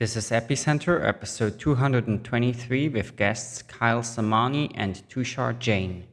This is Epicenter, episode 223, with guests Kyle Samani and Tushar Jain.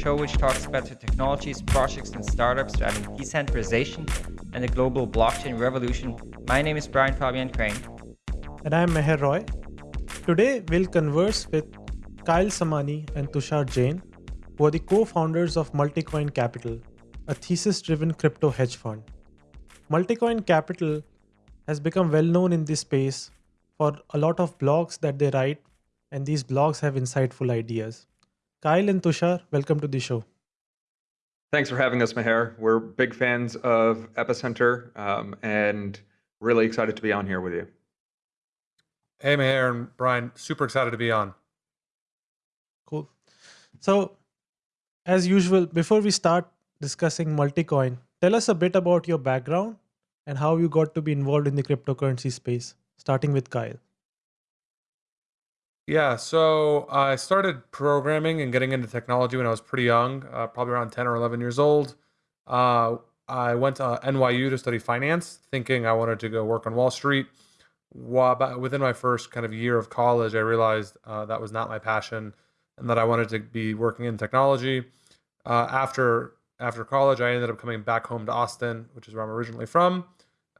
Show which talks about the technologies, projects, and startups driving decentralization and the global blockchain revolution. My name is Brian Fabian Crain. And I'm Meher Roy. Today, we'll converse with Kyle Samani and Tushar Jain, who are the co founders of Multicoin Capital, a thesis driven crypto hedge fund. Multicoin Capital has become well known in this space for a lot of blogs that they write, and these blogs have insightful ideas. Kyle and Tushar, welcome to the show. Thanks for having us, Meher. We're big fans of Epicenter um, and really excited to be on here with you. Hey, Meher and Brian, super excited to be on. Cool. So, as usual, before we start discussing Multicoin, tell us a bit about your background and how you got to be involved in the cryptocurrency space, starting with Kyle. Yeah, so I started programming and getting into technology when I was pretty young, uh, probably around 10 or 11 years old. Uh, I went to NYU to study finance, thinking I wanted to go work on Wall Street. Within my first kind of year of college, I realized uh, that was not my passion and that I wanted to be working in technology. Uh, after after college, I ended up coming back home to Austin, which is where I'm originally from,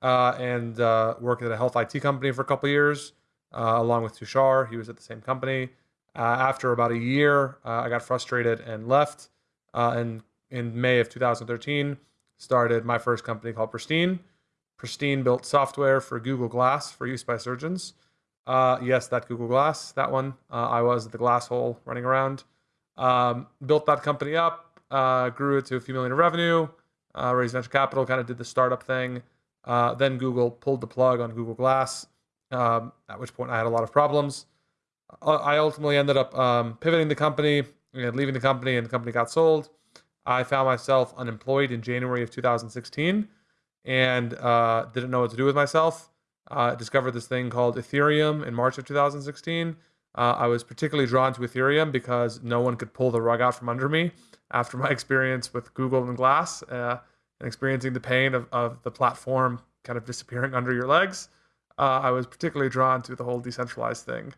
uh, and uh, worked at a health IT company for a couple years uh, along with Tushar. He was at the same company. Uh, after about a year, uh, I got frustrated and left. and in May of 2013, started my first company called Pristine. Pristine built software for Google Glass for use by surgeons. Uh, yes, that Google Glass, that one. Uh, I was the glass hole running around. Um, built that company up, uh, grew it to a few million in revenue, raised venture capital, kind of did the startup thing. then Google pulled the plug on Google Glass um, at which point I had a lot of problems. Uh, I ultimately ended up um, pivoting the company and leaving the company, and the company got sold. I found myself unemployed in January of 2016 and uh, didn't know what to do with myself. Uh, discovered this thing called Ethereum in March of 2016. Uh, I was particularly drawn to Ethereum because no one could pull the rug out from under me after my experience with Google and Glass uh, and experiencing the pain of, of the platform kind of disappearing under your legs uh, I was particularly drawn to the whole decentralized thing.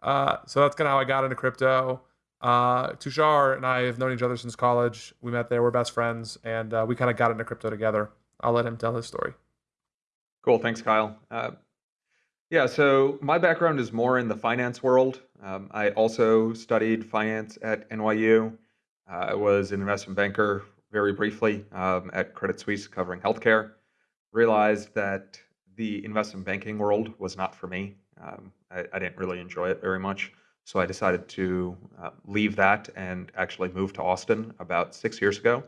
Uh, so that's kind of how I got into crypto. Uh, Tushar and I have known each other since college. We met there, we're best friends, and uh, we kind of got into crypto together. I'll let him tell his story. Cool. Thanks, Kyle. Uh, yeah, so my background is more in the finance world. Um, I also studied finance at NYU. I was an investment banker very briefly um, at Credit Suisse covering healthcare. Realized that the investment banking world was not for me. Um, I, I, didn't really enjoy it very much. So I decided to uh, leave that and actually move to Austin about six years ago.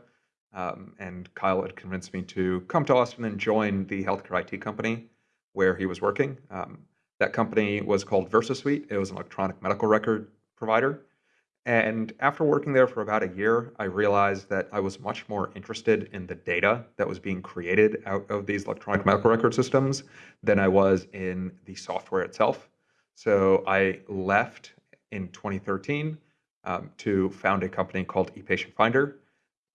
Um, and Kyle had convinced me to come to Austin and join the healthcare IT company where he was working. Um, that company was called VersaSuite. It was an electronic medical record provider. And after working there for about a year, I realized that I was much more interested in the data that was being created out of these electronic medical record systems than I was in the software itself. So I left in 2013 um, to found a company called ePatient Finder,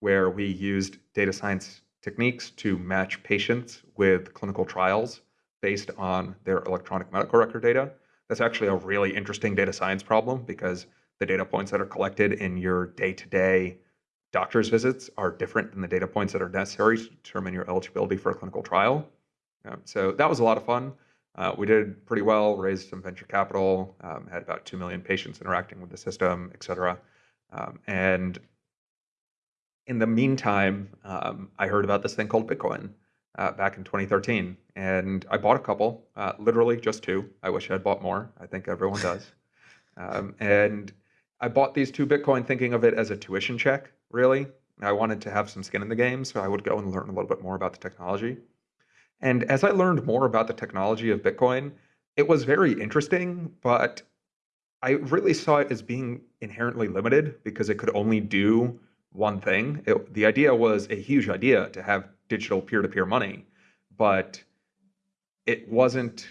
where we used data science techniques to match patients with clinical trials based on their electronic medical record data. That's actually a really interesting data science problem because the data points that are collected in your day-to-day doctor's visits are different than the data points that are necessary to determine your eligibility for a clinical trial. Um, so that was a lot of fun. Uh, we did pretty well, raised some venture capital, um, had about 2 million patients interacting with the system, et cetera. Um, and in the meantime, um, I heard about this thing called Bitcoin uh, back in 2013. And I bought a couple, uh, literally just two. I wish I'd bought more. I think everyone does. Um, and I bought these two Bitcoin thinking of it as a tuition check, really. I wanted to have some skin in the game, so I would go and learn a little bit more about the technology. And as I learned more about the technology of Bitcoin, it was very interesting, but I really saw it as being inherently limited because it could only do one thing. It, the idea was a huge idea to have digital peer-to-peer money, but it wasn't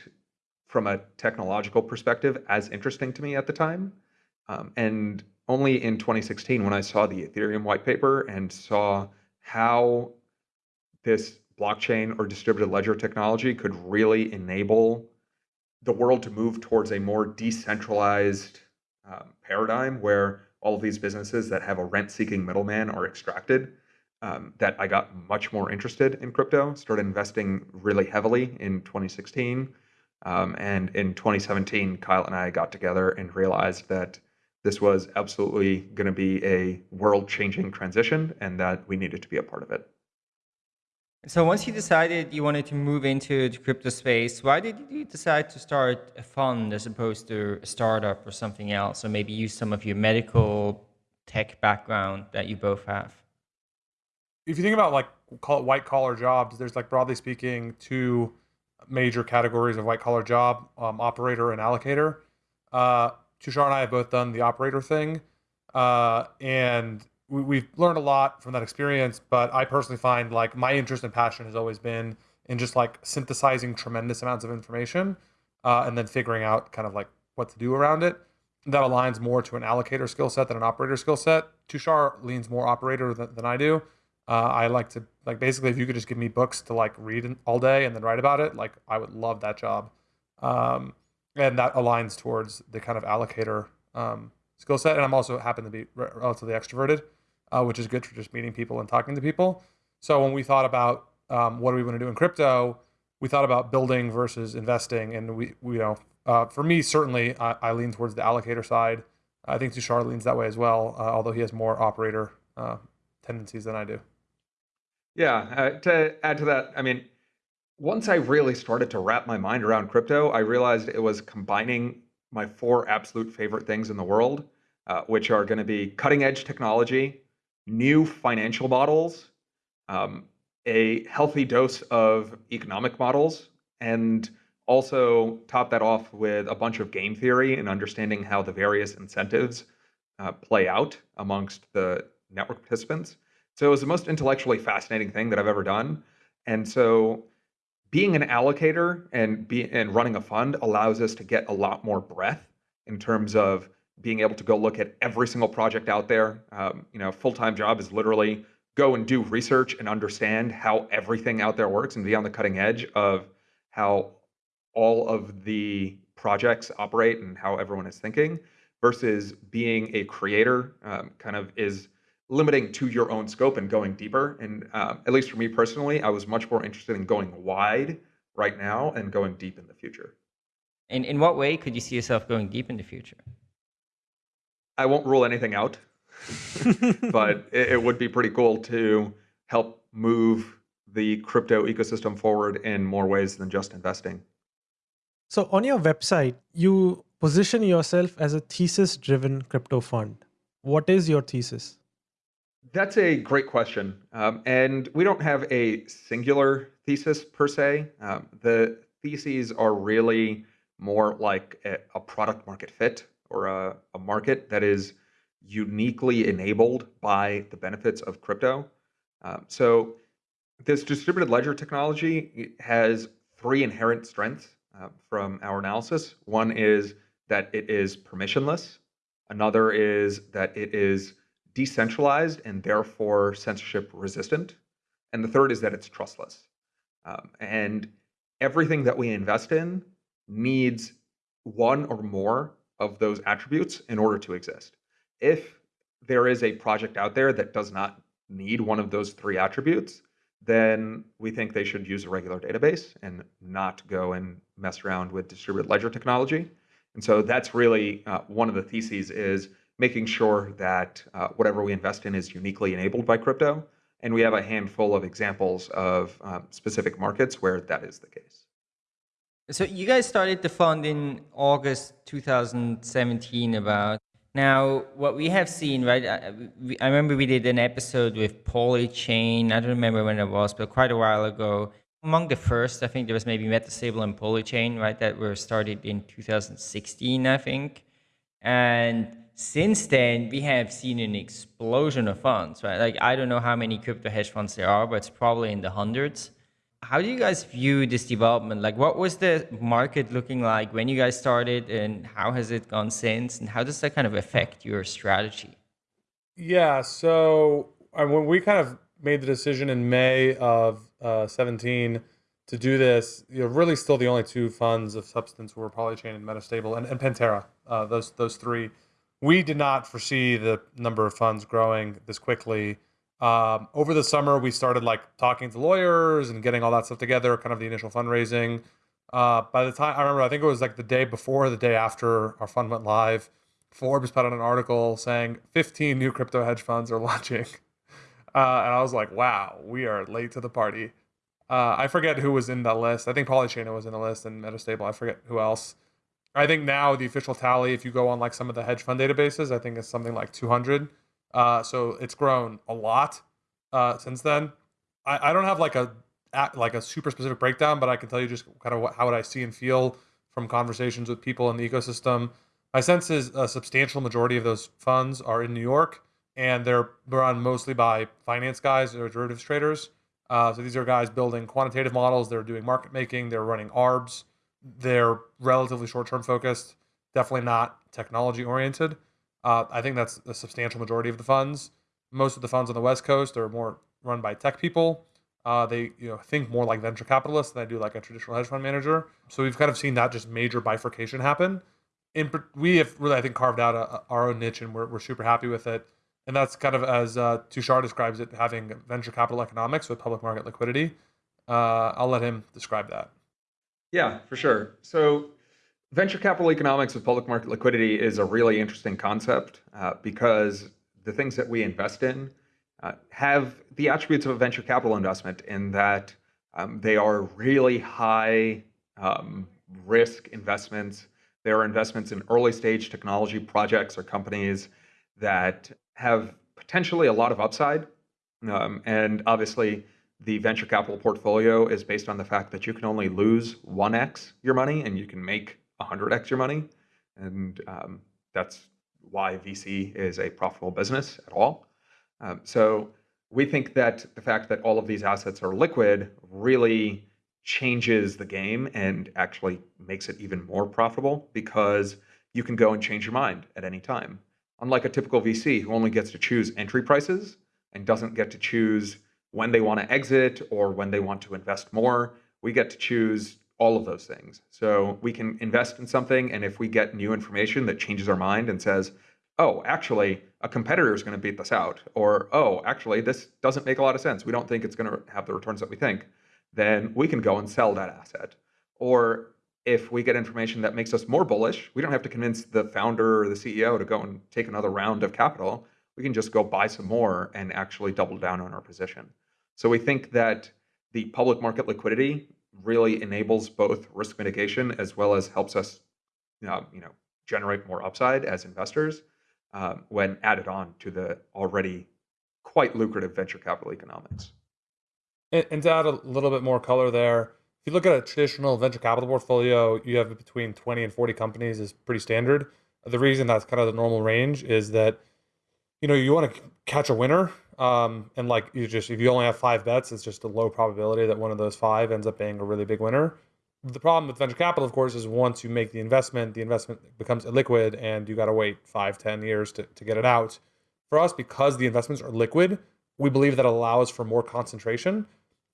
from a technological perspective as interesting to me at the time. Um, and only in 2016, when I saw the Ethereum white paper and saw how this blockchain or distributed ledger technology could really enable the world to move towards a more decentralized um, paradigm where all of these businesses that have a rent-seeking middleman are extracted, um, that I got much more interested in crypto, started investing really heavily in 2016. Um, and in 2017, Kyle and I got together and realized that this was absolutely going to be a world-changing transition and that we needed to be a part of it. So once you decided you wanted to move into the crypto space, why did you decide to start a fund as opposed to a startup or something else, or maybe use some of your medical tech background that you both have? If you think about like call it white collar jobs, there's like broadly speaking two major categories of white collar job: um, operator and allocator. Uh, Tushar and I have both done the operator thing, uh, and we, we've learned a lot from that experience. But I personally find like my interest and passion has always been in just like synthesizing tremendous amounts of information uh, and then figuring out kind of like what to do around it. That aligns more to an allocator skill set than an operator skill set. Tushar leans more operator than, than I do. Uh, I like to like basically if you could just give me books to like read all day and then write about it, like I would love that job. Um, and that aligns towards the kind of allocator um, skill set. And I'm also happen to be relatively extroverted, uh, which is good for just meeting people and talking to people. So when we thought about um, what do we want to do in crypto, we thought about building versus investing. And we, we you know, uh, for me, certainly I, I, lean towards the allocator side. I think Tushar leans that way as well, uh, although he has more operator uh, tendencies than I do. Yeah, uh, to add to that, I mean, once I really started to wrap my mind around crypto, I realized it was combining my four absolute favorite things in the world, uh, which are going to be cutting edge technology, new financial models, um, a healthy dose of economic models, and also top that off with a bunch of game theory and understanding how the various incentives uh, play out amongst the network participants. So it was the most intellectually fascinating thing that I've ever done. And so being an allocator and be and running a fund allows us to get a lot more breadth in terms of being able to go look at every single project out there. Um, you know, full-time job is literally go and do research and understand how everything out there works and be on the cutting edge of how all of the projects operate and how everyone is thinking versus being a creator um, kind of is limiting to your own scope and going deeper. And uh, at least for me personally, I was much more interested in going wide right now and going deep in the future. And in what way could you see yourself going deep in the future? I won't rule anything out, but it, it would be pretty cool to help move the crypto ecosystem forward in more ways than just investing. So on your website, you position yourself as a thesis driven crypto fund. What is your thesis? That's a great question. Um, and we don't have a singular thesis per se. Um, the theses are really more like a, a product market fit or a, a, market that is uniquely enabled by the benefits of crypto. Um, so this distributed ledger technology has three inherent strengths uh, from our analysis. One is that it is permissionless. Another is that it is decentralized and therefore censorship resistant. And the third is that it's trustless. Um, and everything that we invest in needs one or more of those attributes in order to exist. If there is a project out there that does not need one of those three attributes, then we think they should use a regular database and not go and mess around with distributed ledger technology. And so that's really uh, one of the theses is making sure that uh, whatever we invest in is uniquely enabled by crypto. And we have a handful of examples of um, specific markets where that is the case. So you guys started the fund in August 2017 about. Now, what we have seen, right, I, we, I remember we did an episode with Polychain. I don't remember when it was, but quite a while ago. among the first. I think there was maybe Metastable and Polychain, right, that were started in 2016, I think. And since then, we have seen an explosion of funds, right? Like, I don't know how many crypto hedge funds there are, but it's probably in the hundreds. How do you guys view this development? Like, what was the market looking like when you guys started, and how has it gone since? And how does that kind of affect your strategy? Yeah, so when we kind of made the decision in May of uh, 17 to do this, you know, really still the only two funds of substance were Polychain and Metastable and, and Pantera. Uh, those those three we did not foresee the number of funds growing this quickly. Um, over the summer, we started like talking to lawyers and getting all that stuff together, kind of the initial fundraising. Uh, by the time I remember, I think it was like the day before, the day after our fund went live. Forbes put out an article saying 15 new crypto hedge funds are launching. Uh, and I was like, wow, we are late to the party. Uh, I forget who was in that list. I think Polychain was in the list and Metastable. I forget who else. I think now the official tally, if you go on like some of the hedge fund databases, I think it's something like 200. Uh, so it's grown a lot uh, since then. I, I don't have like a like a super specific breakdown, but I can tell you just kind of what, how would I see and feel from conversations with people in the ecosystem. My sense is a substantial majority of those funds are in New York, and they're run mostly by finance guys or derivatives traders. Uh, so these are guys building quantitative models. They're doing market making. They're running ARBs they're relatively short term focused, definitely not technology oriented. Uh, I think that's a substantial majority of the funds. Most of the funds on the West Coast are more run by tech people. Uh, they you know think more like venture capitalists than they do like a traditional hedge fund manager. So we've kind of seen that just major bifurcation happen. In, we have really I think carved out a, a, our own niche and we're, we're super happy with it. And that's kind of as uh, Tushar describes it, having venture capital economics with public market liquidity. Uh, I'll let him describe that. Yeah, for sure. So venture capital economics with public market liquidity is a really interesting concept uh, because the things that we invest in uh, have the attributes of a venture capital investment in that um, they are really high um, risk investments. They are investments in early stage technology projects or companies that have potentially a lot of upside. Um, and obviously, the venture capital portfolio is based on the fact that you can only lose 1x your money and you can make 100x your money. And um, that's why VC is a profitable business at all. Um, so we think that the fact that all of these assets are liquid really changes the game and actually makes it even more profitable because you can go and change your mind at any time. Unlike a typical VC who only gets to choose entry prices and doesn't get to choose when they want to exit or when they want to invest more. We get to choose all of those things. So we can invest in something, and if we get new information that changes our mind and says, oh, actually, a competitor is going to beat this out, or oh, actually, this doesn't make a lot of sense. We don't think it's going to have the returns that we think, then we can go and sell that asset. Or if we get information that makes us more bullish, we don't have to convince the founder or the CEO to go and take another round of capital. We can just go buy some more and actually double down on our position. So we think that the public market liquidity really enables both risk mitigation as well as helps us, uh, you know, generate more upside as investors um, when added on to the already quite lucrative venture capital economics. And, and to add a little bit more color there, if you look at a traditional venture capital portfolio, you have between 20 and 40 companies is pretty standard. The reason that's kind of the normal range is that you know you want to catch a winner um, and like you just if you only have five bets, it's just a low probability that one of those five ends up being a really big winner. The problem with venture capital, of course, is once you make the investment, the investment becomes illiquid and you got to wait five, ten years to, to get it out. For us, because the investments are liquid, we believe that allows for more concentration.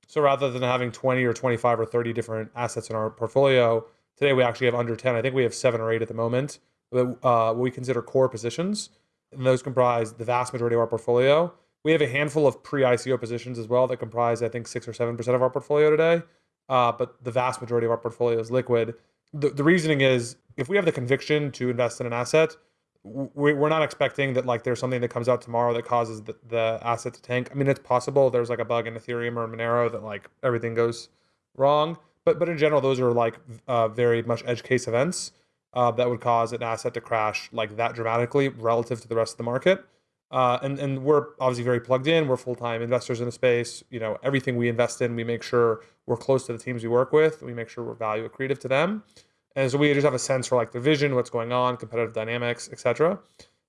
So rather than having 20 or 25 or 30 different assets in our portfolio, today we actually have under 10. I think we have seven or eight at the moment. Uh, what we consider core positions. And those comprise the vast majority of our portfolio. We have a handful of pre-ICO positions as well that comprise, I think, six or seven percent of our portfolio today. Uh, but the vast majority of our portfolio is liquid. The, the reasoning is if we have the conviction to invest in an asset, we, we're not expecting that like there's something that comes out tomorrow that causes the, the asset to tank. I mean, it's possible there's like a bug in Ethereum or Monero that like everything goes wrong. But but in general, those are like uh, very much edge case events uh, that would cause an asset to crash like that dramatically relative to the rest of the market. Uh, and and we're obviously very plugged in. We're full time investors in the space. You know, everything we invest in, we make sure we're close to the teams we work with. We make sure we're value accretive to them, and so we just have a sense for like the vision, what's going on, competitive dynamics, etc.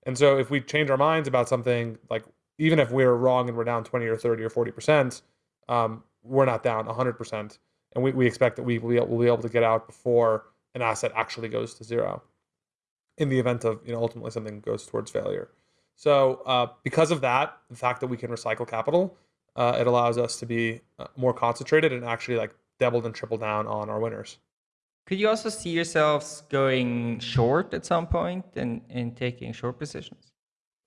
And so if we change our minds about something, like even if we're wrong and we're down 20 or 30 or 40 percent, um, we're not down 100 percent, and we, we expect that we will be, we'll be able to get out before an asset actually goes to zero. In the event of you know ultimately something goes towards failure. So uh, because of that, the fact that we can recycle capital, uh, it allows us to be uh, more concentrated and actually like double and triple down on our winners. Could you also see yourselves going short at some point and, and taking short positions?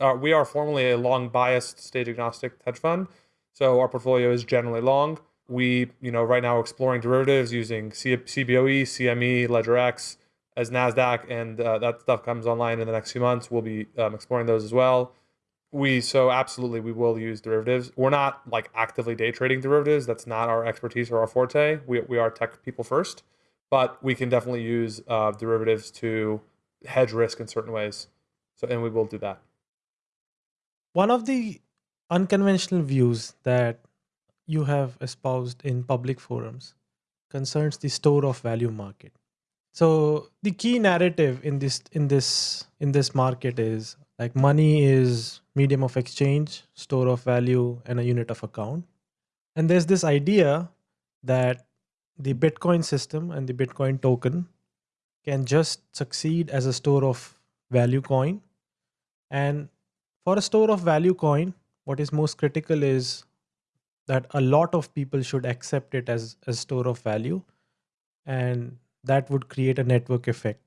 Uh, we are formally a long biased stage agnostic hedge fund. So our portfolio is generally long. We, you know, right now exploring derivatives using C- CBOE, CME, LedgerX, as Nasdaq, and uh, that stuff comes online in the next few months. We'll be um, exploring those as well. We so absolutely we will use derivatives. We're not like actively day trading derivatives. That's not our expertise or our forte. We we are tech people first, but we can definitely use uh, derivatives to hedge risk in certain ways. So and we will do that. One of the unconventional views that you have espoused in public forums concerns the store of value market so the key narrative in this in this in this market is like money is medium of exchange store of value and a unit of account. And there's this idea that the bitcoin system and the bitcoin token can just succeed as a store of value coin. And for a store of value coin what is most critical is that a lot of people should accept it as a store of value. And that would create a network effect.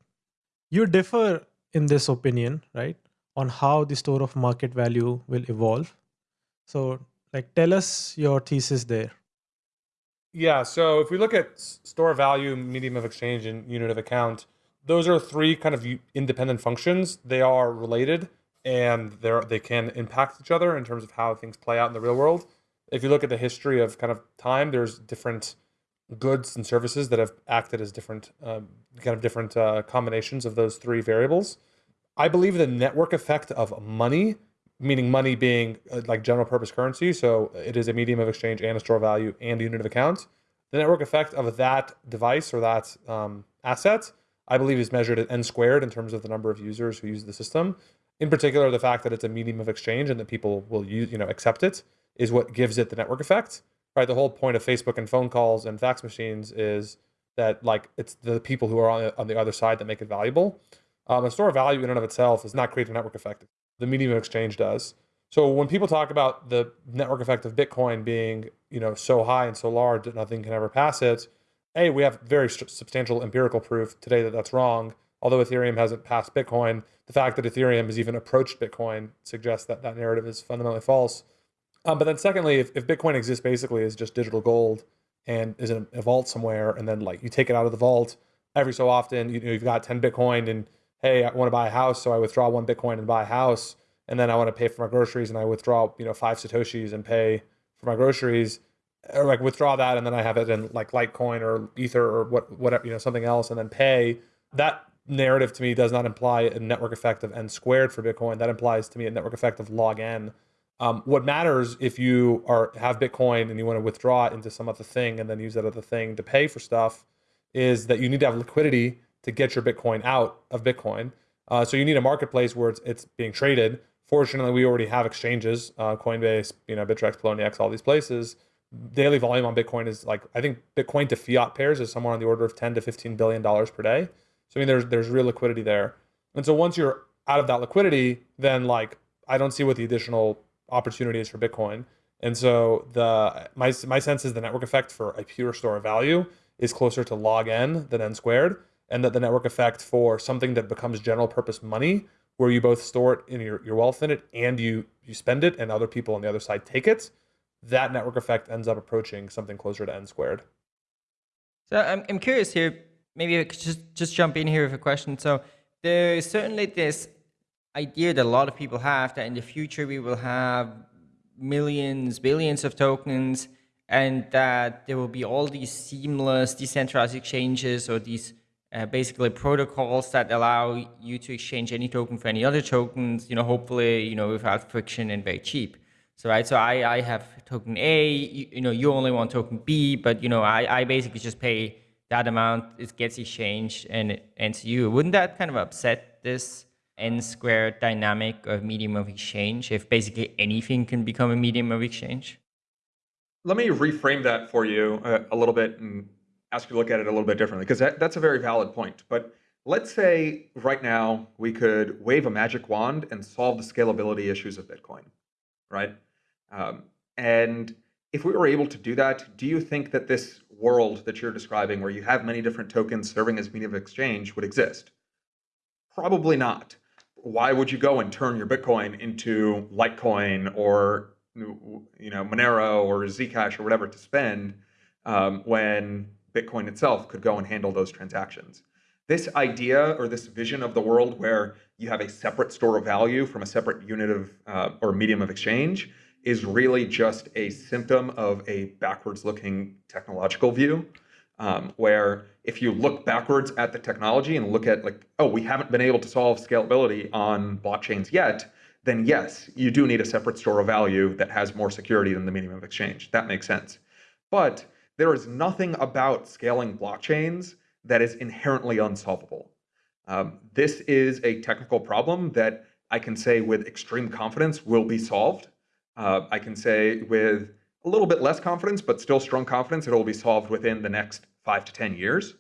You differ in this opinion, right, on how the store of market value will evolve. So, like, tell us your thesis there. Yeah. So, if we look at store value, medium of exchange, and unit of account, those are three kind of independent functions. They are related and they're, they can impact each other in terms of how things play out in the real world. If you look at the history of kind of time, there's different goods and services that have acted as different um, kind of different uh, combinations of those three variables. I believe the network effect of money, meaning money being uh, like general purpose currency, so it is a medium of exchange and a store of value and a unit of account. The network effect of that device or that um, asset, I believe, is measured at n squared in terms of the number of users who use the system. In particular, the fact that it's a medium of exchange and that people will use, you know, accept it is what gives it the network effect right? The whole point of Facebook and phone calls and fax machines is that like it's the people who are on, on the other side that make it valuable. Um, a store of value in and of itself is not create a network effect. The medium of exchange does. So when people talk about the network effect of Bitcoin being, you know, so high and so large that nothing can ever pass it, a we have very substantial empirical proof today that that's wrong. Although Ethereum hasn't passed Bitcoin, the fact that Ethereum has even approached Bitcoin suggests that that narrative is fundamentally false. Um, but then secondly, if, if Bitcoin exists basically as just digital gold and is in a vault somewhere, and then like you take it out of the vault every so often, you know, you've got 10 Bitcoin and hey, I want to buy a house, so I withdraw one Bitcoin and buy a house, and then I want to pay for my groceries and I withdraw, you know, five Satoshis and pay for my groceries, or like withdraw that and then I have it in like Litecoin or Ether or what whatever, you know, something else and then pay. That narrative to me does not imply a network effect of n squared for Bitcoin. That implies to me a network effect of log n um, what matters if you are have Bitcoin and you want to withdraw it into some other thing and then use that other thing to pay for stuff is that you need to have liquidity to get your Bitcoin out of Bitcoin. Uh, so you need a marketplace where it's, it's being traded. Fortunately, we already have exchanges, uh, Coinbase, you know, Bittrex, Poloniex, all these places. Daily volume on Bitcoin is like I think Bitcoin to fiat pairs is somewhere on the order of 10 to 15 billion dollars per day. So I mean, there's there's real liquidity there. And so once you're out of that liquidity, then like I don't see what the additional opportunities for Bitcoin. And so the my my sense is the network effect for a pure store of value is closer to log n than n squared, and that the network effect for something that becomes general purpose money, where you both store it in your, your wealth in it and you you spend it and other people on the other side take it, that network effect ends up approaching something closer to n squared. So I'm I'm curious here. Maybe I could just just jump in here with a question. So there's certainly this idea that a lot of people have that in the future we will have millions, billions of tokens, and that there will be all these seamless decentralized exchanges or these uh, basically protocols that allow you to exchange any token for any other tokens, you know, hopefully, you know, without friction and very cheap. So, right, so I, I have token A, you, you know, you only want token B, but, you know, I, I basically just pay that amount, it gets exchanged and it ends you. Wouldn't that kind of upset this n squared dynamic of medium of exchange if basically anything can become a medium of exchange? Let me reframe that for you a, a little bit and ask you to look at it a little bit differently because that, that's a very valid point. But let's say right now we could wave a magic wand and solve the scalability issues of Bitcoin, right? Um, and if we were able to do that, do you think that this world that you're describing, where you have many different tokens serving as medium of exchange, would exist? Probably not. Why would you go and turn your Bitcoin into Litecoin or you know Monero or Zcash or whatever to spend um, when Bitcoin itself could go and handle those transactions? This idea or this vision of the world where you have a separate store of value from a separate unit of uh, or medium of exchange is really just a symptom of a backwards looking technological view. Um, where if you look backwards at the technology and look at like, oh, we haven't been able to solve scalability on blockchains yet, then yes, you do need a separate store of value that has more security than the medium of exchange. That makes sense. But there is nothing about scaling blockchains that is inherently unsolvable. Um, this is a technical problem that I can say with extreme confidence will be solved. Uh, I can say with a little bit less confidence, but still strong confidence, it will be solved within the next five to 10 years.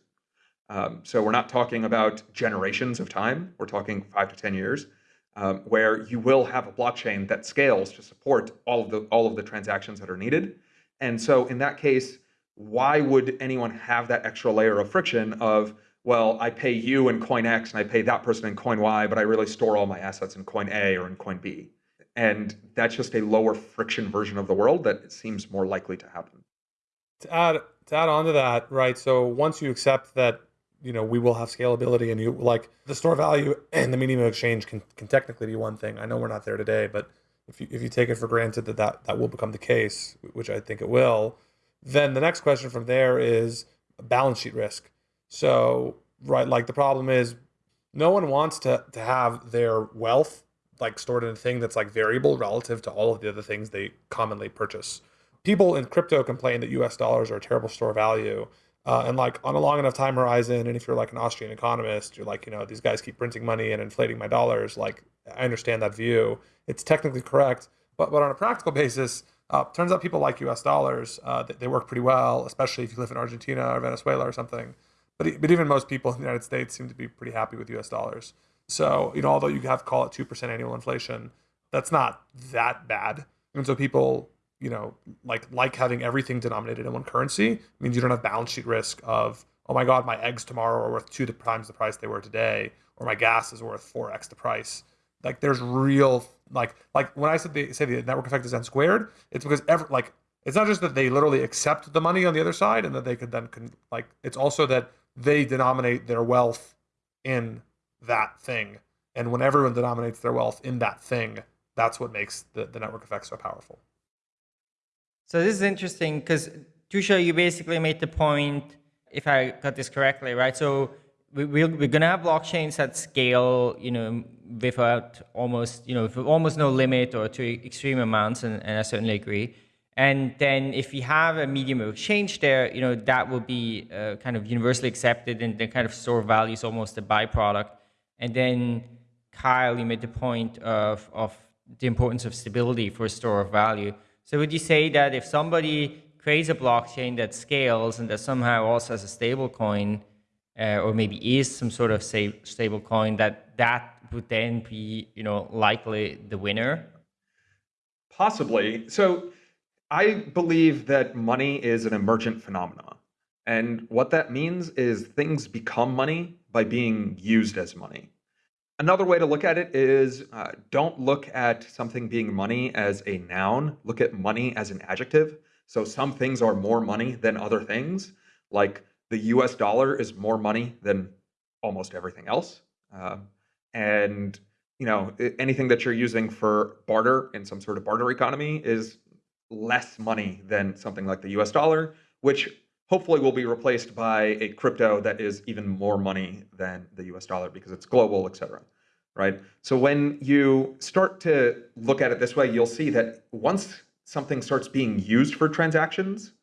Um, so we're not talking about generations of time. We're talking five to 10 years, um, where you will have a blockchain that scales to support all of the all of the transactions that are needed. And so in that case, why would anyone have that extra layer of friction of well, I pay you in coin X and I pay that person in coin Y, but I really store all my assets in coin A or in coin B. And that's just a lower friction version of the world that seems more likely to happen. To add to add on to that, right? So once you accept that, you know, we will have scalability and you like the store value and the medium of exchange can, can technically be one thing. I know we're not there today, but if you if you take it for granted that, that that will become the case, which I think it will, then the next question from there is balance sheet risk. So, right, like the problem is no one wants to to have their wealth like stored in a thing that's like variable relative to all of the other things they commonly purchase. People in crypto complain that US dollars are a terrible store of value. Uh, and like on a long enough time horizon, and if you're like an Austrian economist, you're like, you know, these guys keep printing money and inflating my dollars. Like, I understand that view. It's technically correct, but but on a practical basis, uh, turns out people like U.S. dollars. Uh, they, they work pretty well, especially if you live in Argentina or Venezuela or something. But but even most people in the United States seem to be pretty happy with U.S. dollars. So, you know, although you have call it 2% annual inflation, that's not that bad. And so people, you know, like like having everything denominated in one currency means you don't have balance sheet risk of, oh my God, my eggs tomorrow are worth two times the price they were today, or my gas is worth 4x the price. Like there's real like like when I said the say the network effect is n squared, it's because ever like it's not just that they literally accept the money on the other side and that they could then can, like it's also that they denominate their wealth in that thing. And when everyone denominates their wealth in that thing, that's what makes the, the network effect so powerful. So this is interesting because Tushar, you basically made the point, if I got this correctly, right? So we, we're, going to have blockchains that scale, you know, without almost, you know, with almost no limit or to extreme amounts, and, and I certainly agree. And then if we have a medium of exchange there, you know, that will be uh, kind of universally accepted and the kind of store of value is almost a byproduct. And then Kyle, you made the point of, of the importance of stability for a store of value. So would you say that if somebody creates a blockchain that scales and that somehow also has a stable coin, uh, or maybe is some sort of stable coin, that that would then be, you know, likely the winner? Possibly. So I believe that money is an emergent phenomenon. And what that means is things become money by being used as money. Another way to look at it is uh, don't look at something being money as a noun, look at money as an adjective. So some things are more money than other things, like the US dollar is more money than almost everything else. Uh, and you know anything that you're using for barter in some sort of barter economy is less money than something like the US dollar, which hopefully will be replaced by a crypto that is even more money than the US dollar because it's global, et cetera. Right? So when you start to look at it this way, you'll see that once something starts being used for transactions,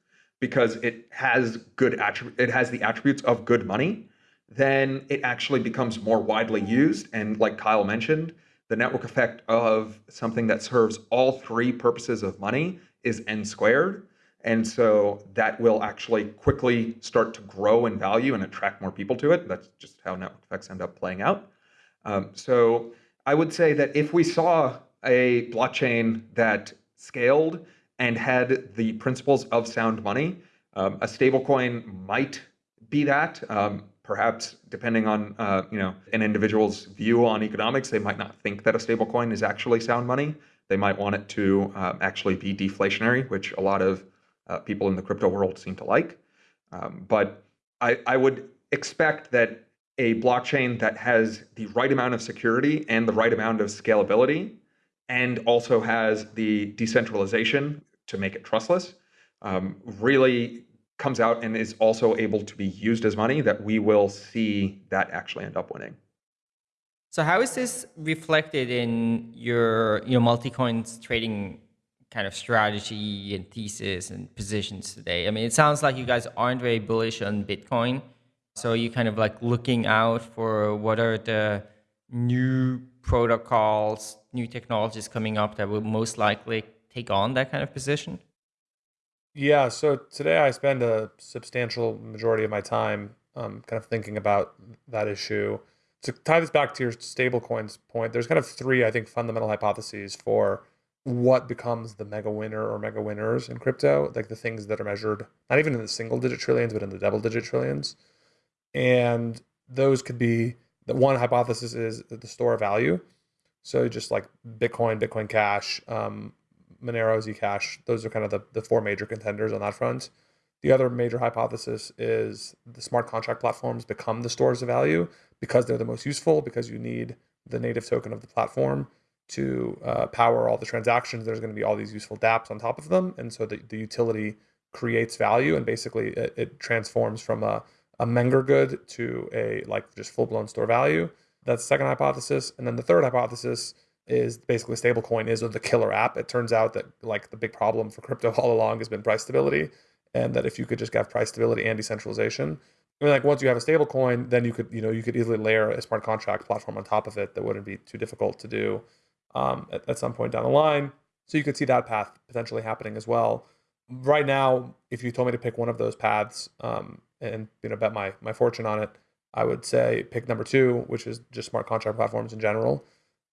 because it has good it has the attributes of good money, then it actually becomes more widely used. And like Kyle mentioned, the network effect of something that serves all three purposes of money is n squared. And so that will actually quickly start to grow in value and attract more people to it. That's just how network effects end up playing out. Um, so I would say that if we saw a blockchain that scaled and had the principles of sound money, um, a stablecoin might be that. Um, perhaps depending on uh, you know an individual's view on economics, they might not think that a stablecoin is actually sound money. They might want it to uh, actually be deflationary, which a lot of uh, people in the crypto world seem to like. Um, but I, I would expect that a blockchain that has the right amount of security and the right amount of scalability and also has the decentralization to make it trustless um, really comes out and is also able to be used as money that we will see that actually end up winning. So how is this reflected in your you know Multicoin's trading kind of strategy and thesis and positions today? I mean, it sounds like you guys aren't very bullish on Bitcoin. So you kind of like looking out for what are the new protocols, new technologies coming up that will most likely take on that kind of position? Yeah, so today I spend a substantial majority of my time um, kind of thinking about that issue. To tie this back to your stablecoins point, there's kind of three, I think, fundamental hypotheses for what becomes the mega winner or mega winners in crypto, like the things that are measured not even in the single digit trillions, but in the double digit trillions. And those could be the one hypothesis is the store of value. So just like Bitcoin, Bitcoin Cash, um, Monero, Zcash, those are kind of the, the four major contenders on that front. The other major hypothesis is the smart contract platforms become the stores of value because they're the most useful, because you need the native token of the platform to uh, power all the transactions. There's going to be all these useful dApps on top of them. And so the, the utility creates value and basically it, it transforms from a, a Menger good to a like just full blown store value. That's the second hypothesis. And then the third hypothesis is basically stablecoin is the killer app. It turns out that like the big problem for crypto all along has been price stability, and that if you could just have price stability and decentralization, I mean, like once you have a stablecoin, then you could you know you could easily layer a smart contract platform on top of it that wouldn't be too difficult to do um, at, at some point down the line. So you could see that path potentially happening as well. Right now, if you told me to pick one of those paths um, and you know bet my my fortune on it, I would say pick number two, which is just smart contract platforms in general.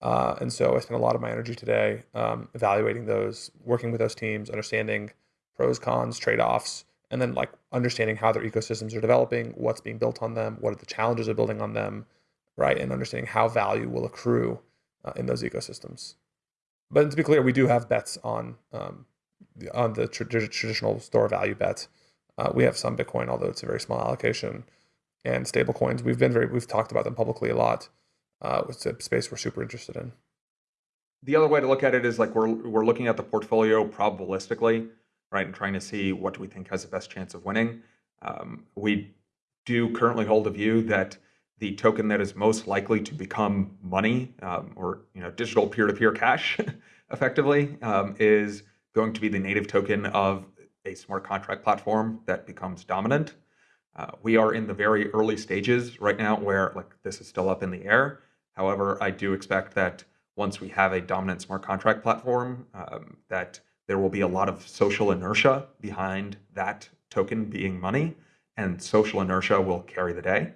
Uh, and so I spent a lot of my energy today um, evaluating those, working with those teams, understanding pros, cons, trade offs, and then like understanding how their ecosystems are developing, what's being built on them, what are the challenges of building on them, right? And understanding how value will accrue uh, in those ecosystems. But to be clear, we do have bets on um, the, on the tra- traditional store value bet. Uh, we have some Bitcoin, although it's a very small allocation, and stable coins. We've been very we've talked about them publicly a lot uh, it's a space we're super interested in. The other way to look at it is like we're we're looking at the portfolio probabilistically, right, and trying to see what do we think has the best chance of winning. Um, we do currently hold a view that the token that is most likely to become money um, or you know digital peer-to-peer cash, effectively, um, is going to be the native token of a smart contract platform that becomes dominant. Uh, we are in the very early stages right now where like this is still up in the air However, I do expect that once we have a dominant smart contract platform, um, that there will be a lot of social inertia behind that token being money, and social inertia will carry the day.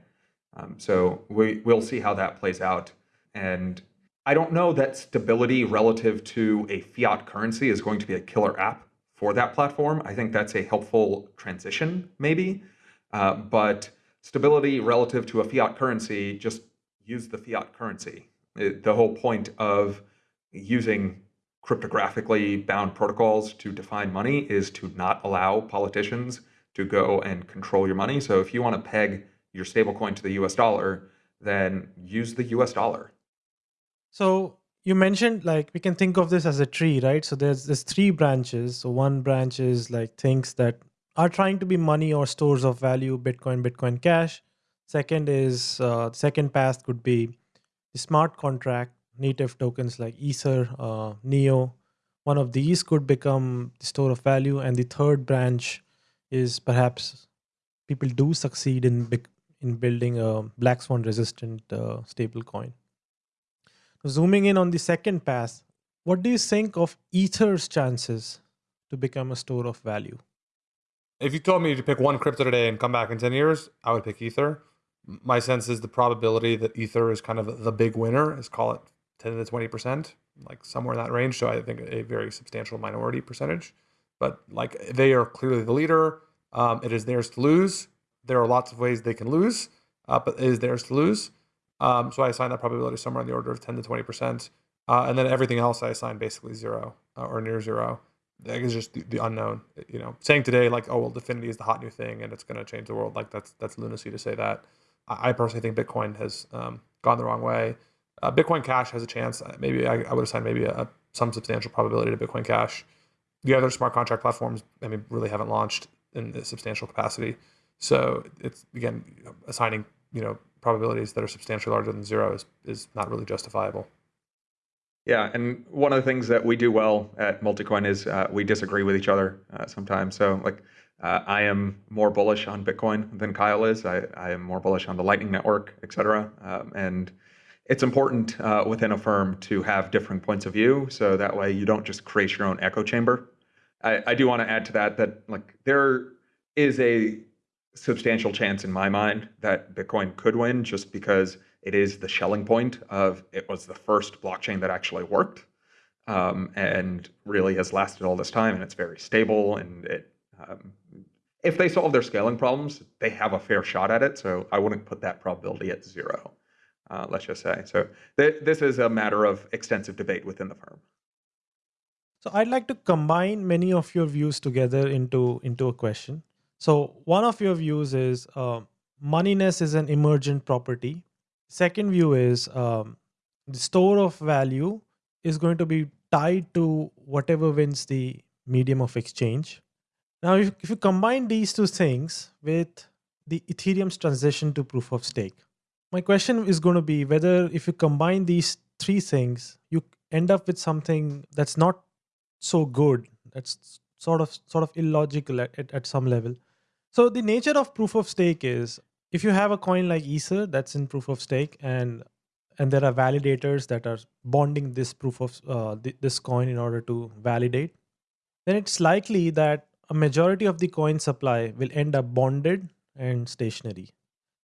Um, so we, we'll see how that plays out. And I don't know that stability relative to a fiat currency is going to be a killer app for that platform. I think that's a helpful transition, maybe. Uh, but stability relative to a fiat currency just use the fiat currency. It, the whole point of using cryptographically bound protocols to define money is to not allow politicians to go and control your money. So if you want to peg your stablecoin to the US dollar, then use the US dollar. So you mentioned like we can think of this as a tree, right? So there's there's three branches. So one branch is like things that are trying to be money or stores of value bitcoin bitcoin cash second is uh, second path could be the smart contract native tokens like ether uh, neo one of these could become the store of value and the third branch is perhaps people do succeed in in building a black swan resistant uh, stable coin zooming in on the second pass, what do you think of ether's chances to become a store of value If you told me to pick one crypto today and come back in 10 years, I would pick Ether. My sense is the probability that Ether is kind of the big winner is call it 10 to 20%, like somewhere in that range. So I think a very substantial minority percentage. But like they are clearly the leader. Um, it is theirs to lose. There are lots of ways they can lose, uh, but it is theirs to lose. Um, so I assign that probability somewhere in the order of 10 to 20%. Uh, and then everything else I assign basically zero uh, or near zero. That is just the, the unknown. You know, saying today like, oh well, Dfinity is the hot new thing and it's going to change the world. Like that's that's lunacy to say that. I, I personally think Bitcoin has um, gone the wrong way. Uh, Bitcoin Cash has a chance. Uh, Maybe I, I would assign maybe a, some substantial probability to Bitcoin Cash. The other smart contract platforms, I mean, really haven't launched in a substantial capacity. So it's again assigning you know probabilities that are substantially larger than zero is is not really justifiable. Yeah, and one of the things that we do well at Multicoin is uh, we disagree with each other uh, sometimes. So, like, uh, I am more bullish on Bitcoin than Kyle is. I, I am more bullish on the Lightning Network, et cetera. Um, and it's important uh, within a firm to have different points of view, so that way you don't just create your own echo chamber. I, I do want to add to that that like there is a substantial chance in my mind that Bitcoin could win just because it is the Schelling point of it was the first blockchain that actually worked um, and really has lasted all this time and it's very stable and it um, if they solve their scaling problems they have a fair shot at it so i wouldn't put that probability at zero uh, let's just say so th- this is a matter of extensive debate within the firm So I'd like to combine many of your views together into into a question. So one of your views is uh, moneyness is an emergent property. Second view is um, the store of value is going to be tied to whatever wins the medium of exchange. Now, if, if you combine these two things with the Ethereum's transition to proof of stake, my question is going to be whether if you combine these three things, you end up with something that's not so good that's sort of sort of illogical at, at, at some level so the nature of proof of stake is if you have a coin like ether that's in proof of stake and and there are validators that are bonding this proof of uh, th- this coin in order to validate then it's likely that a majority of the coin supply will end up bonded and stationary.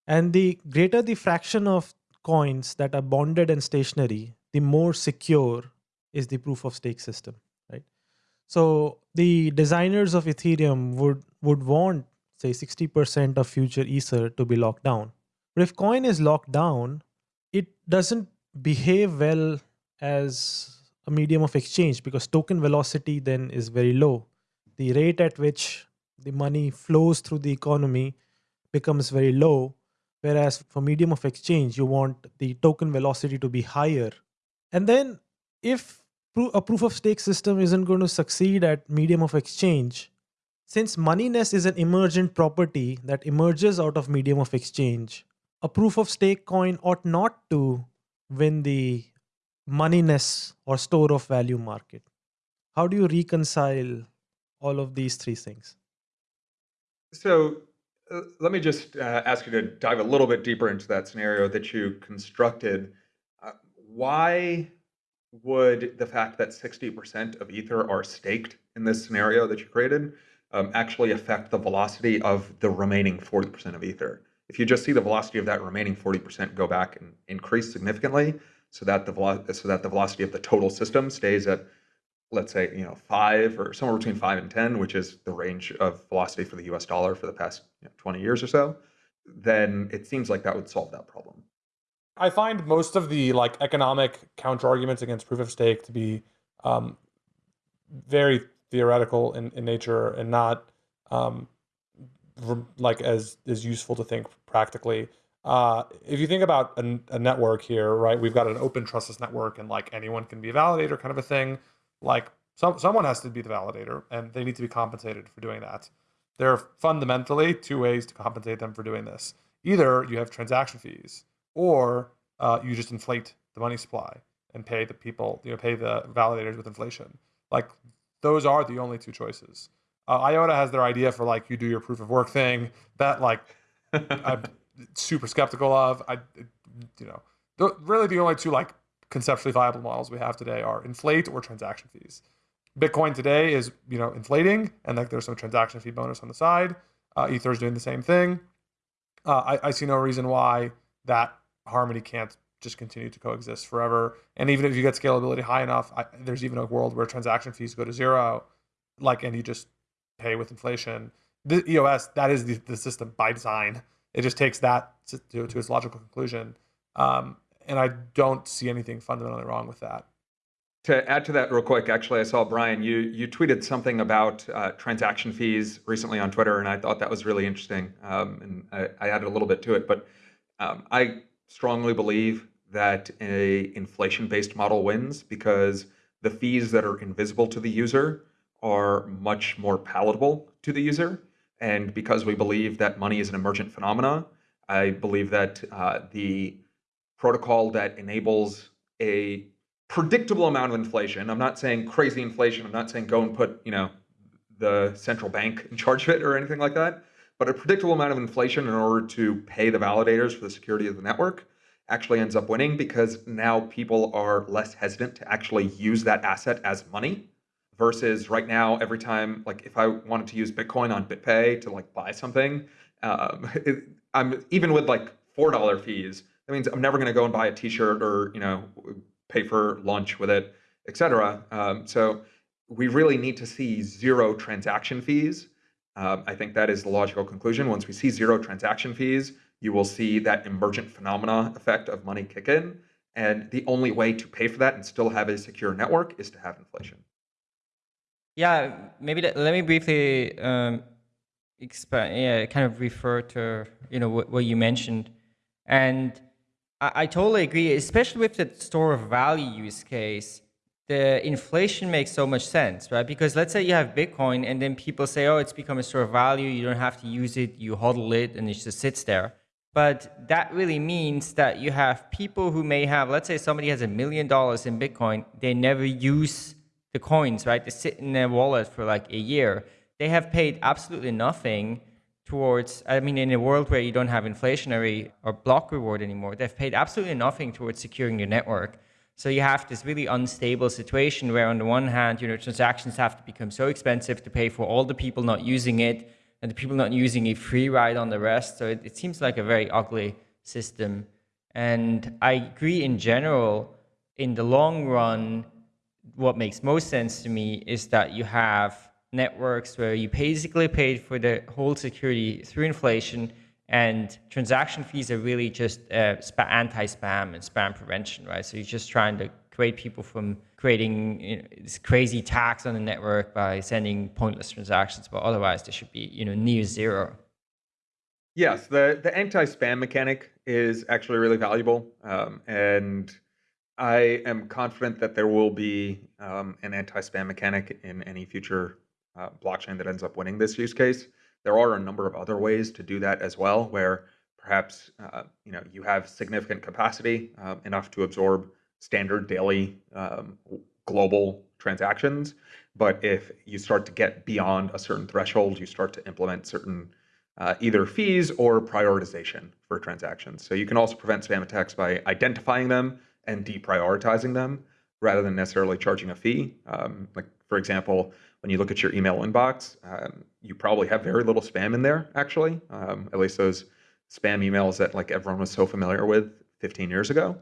And the greater the fraction of coins that are bonded and stationary the more secure is the proof of stake system right? So the designers of ethereum would would want say 60% of future ether to be locked down. But if coin is locked down it doesn't behave well as a medium of exchange because token velocity then is very low. The rate at which the money flows through the economy becomes very low whereas for medium of exchange you want the token velocity to be higher. And then if a proof of stake system isn't going to succeed at medium of exchange since moneyness is an emergent property that emerges out of medium of exchange a proof of stake coin ought not to win the moneyness or store of value market how do you reconcile all of these three things So uh, let me just uh, ask you to dive a little bit deeper into that scenario that you constructed. Uh, why would the fact that 60% of Ether are staked in this scenario that you created um, actually affect the velocity of the remaining 40% of Ether? If you just see the velocity of that remaining 40% go back and increase significantly, so that the so that the velocity of the total system stays at let's say you know five or somewhere between five and ten, which is the range of velocity for the U.S. dollar for the past you know, 20 years or so, then it seems like that would solve that problem. I find most of the like economic counter arguments against proof of stake to be um, very theoretical in, in nature and not um, like as as useful to think practically. Uh, if you think about a, a network here, right? We've got an open trustless network, and like anyone can be a validator, kind of a thing. Like some someone has to be the validator, and they need to be compensated for doing that. there are fundamentally two ways to compensate them for doing this. Either you have transaction fees, or uh, you just inflate the money supply and pay the people, you know, pay the validators with inflation. Like those are the only two choices. Uh, IOTA has their idea for like you do your proof of work thing that like I'm super skeptical of. I, you know, the, really the only two like conceptually viable models we have today are inflate or transaction fees. Bitcoin today is you know inflating, and like there's some transaction fee bonus on the side. Uh, Ether is doing the same thing. Uh, I, I see no reason why that harmony can't just continue to coexist forever. And even if you get scalability high enough, I, there's even a world where transaction fees go to zero, like, and you just pay with inflation. The EOS, that is the, the system by design. It just takes that to, to, its logical conclusion. Um, and I don't see anything fundamentally wrong with that. To add to that real quick, actually, I saw Brian, you, you tweeted something about uh, transaction fees recently on Twitter, and I thought that was really interesting. Um, and I, I, added a little bit to it, but um, I strongly believe that a inflation-based model wins because the fees that are invisible to the user are much more palatable to the user. And because we believe that money is an emergent phenomena, I believe that uh, the protocol that enables a predictable amount of inflation. I'm not saying crazy inflation. I'm not saying go and put, you know, the central bank in charge of it or anything like that. But a predictable amount of inflation in order to pay the validators for the security of the network actually ends up winning because now people are less hesitant to actually use that asset as money versus right now every time like if i wanted to use bitcoin on bitpay to like buy something um, it, i'm even with like four dollar fees that means i'm never going to go and buy a t-shirt or you know pay for lunch with it, etc. Um, so we really need to see zero transaction fees. Um, I think that is the logical conclusion. Once we see zero transaction fees, you will see that emergent phenomena effect of money kick in. And the only way to pay for that and still have a secure network is to have inflation. Yeah, maybe let, let me briefly um, expand, yeah, kind of refer to you know what, what you mentioned, and I, I totally agree, especially with the store of value use case. The inflation makes so much sense, right? Because let's say you have Bitcoin and then people say, oh, it's become a store of value. You don't have to use it. You hodl it and it just sits there. But that really means that you have people who may have, let's say somebody has a million dollars in Bitcoin. They never use the coins, right? They sit in their wallet for like a year. They have paid absolutely nothing towards, I mean, in a world where you don't have inflationary or block reward anymore, they've paid absolutely nothing towards securing your network. So you have this really unstable situation where on the one hand, you know, transactions have to become so expensive to pay for all the people not using it and the people not using a free ride on the rest. So it, it seems like a very ugly system. And I agree in general, in the long run, what makes most sense to me is that you have networks where you basically paid for the whole security through inflation and transaction fees are really just uh, anti-spam and spam prevention, right? So you're just trying to create people from creating you know, this crazy tax on the network by sending pointless transactions, but otherwise they should be you know near zero. Yes, the the anti-spam mechanic is actually really valuable, um, and I am confident that there will be um, an anti-spam mechanic in any future uh, blockchain that ends up winning this use case. There are a number of other ways to do that as well, where perhaps uh, you know you have significant capacity uh, enough to absorb standard daily um, global transactions. But if you start to get beyond a certain threshold, you start to implement certain uh, either fees or prioritization for transactions. So you can also prevent spam attacks by identifying them and deprioritizing them rather than necessarily charging a fee. Um, like for example, when you look at your email inbox, um, you probably have very little spam in there, actually. Um, at least those spam emails that like everyone was so familiar with 15 years ago.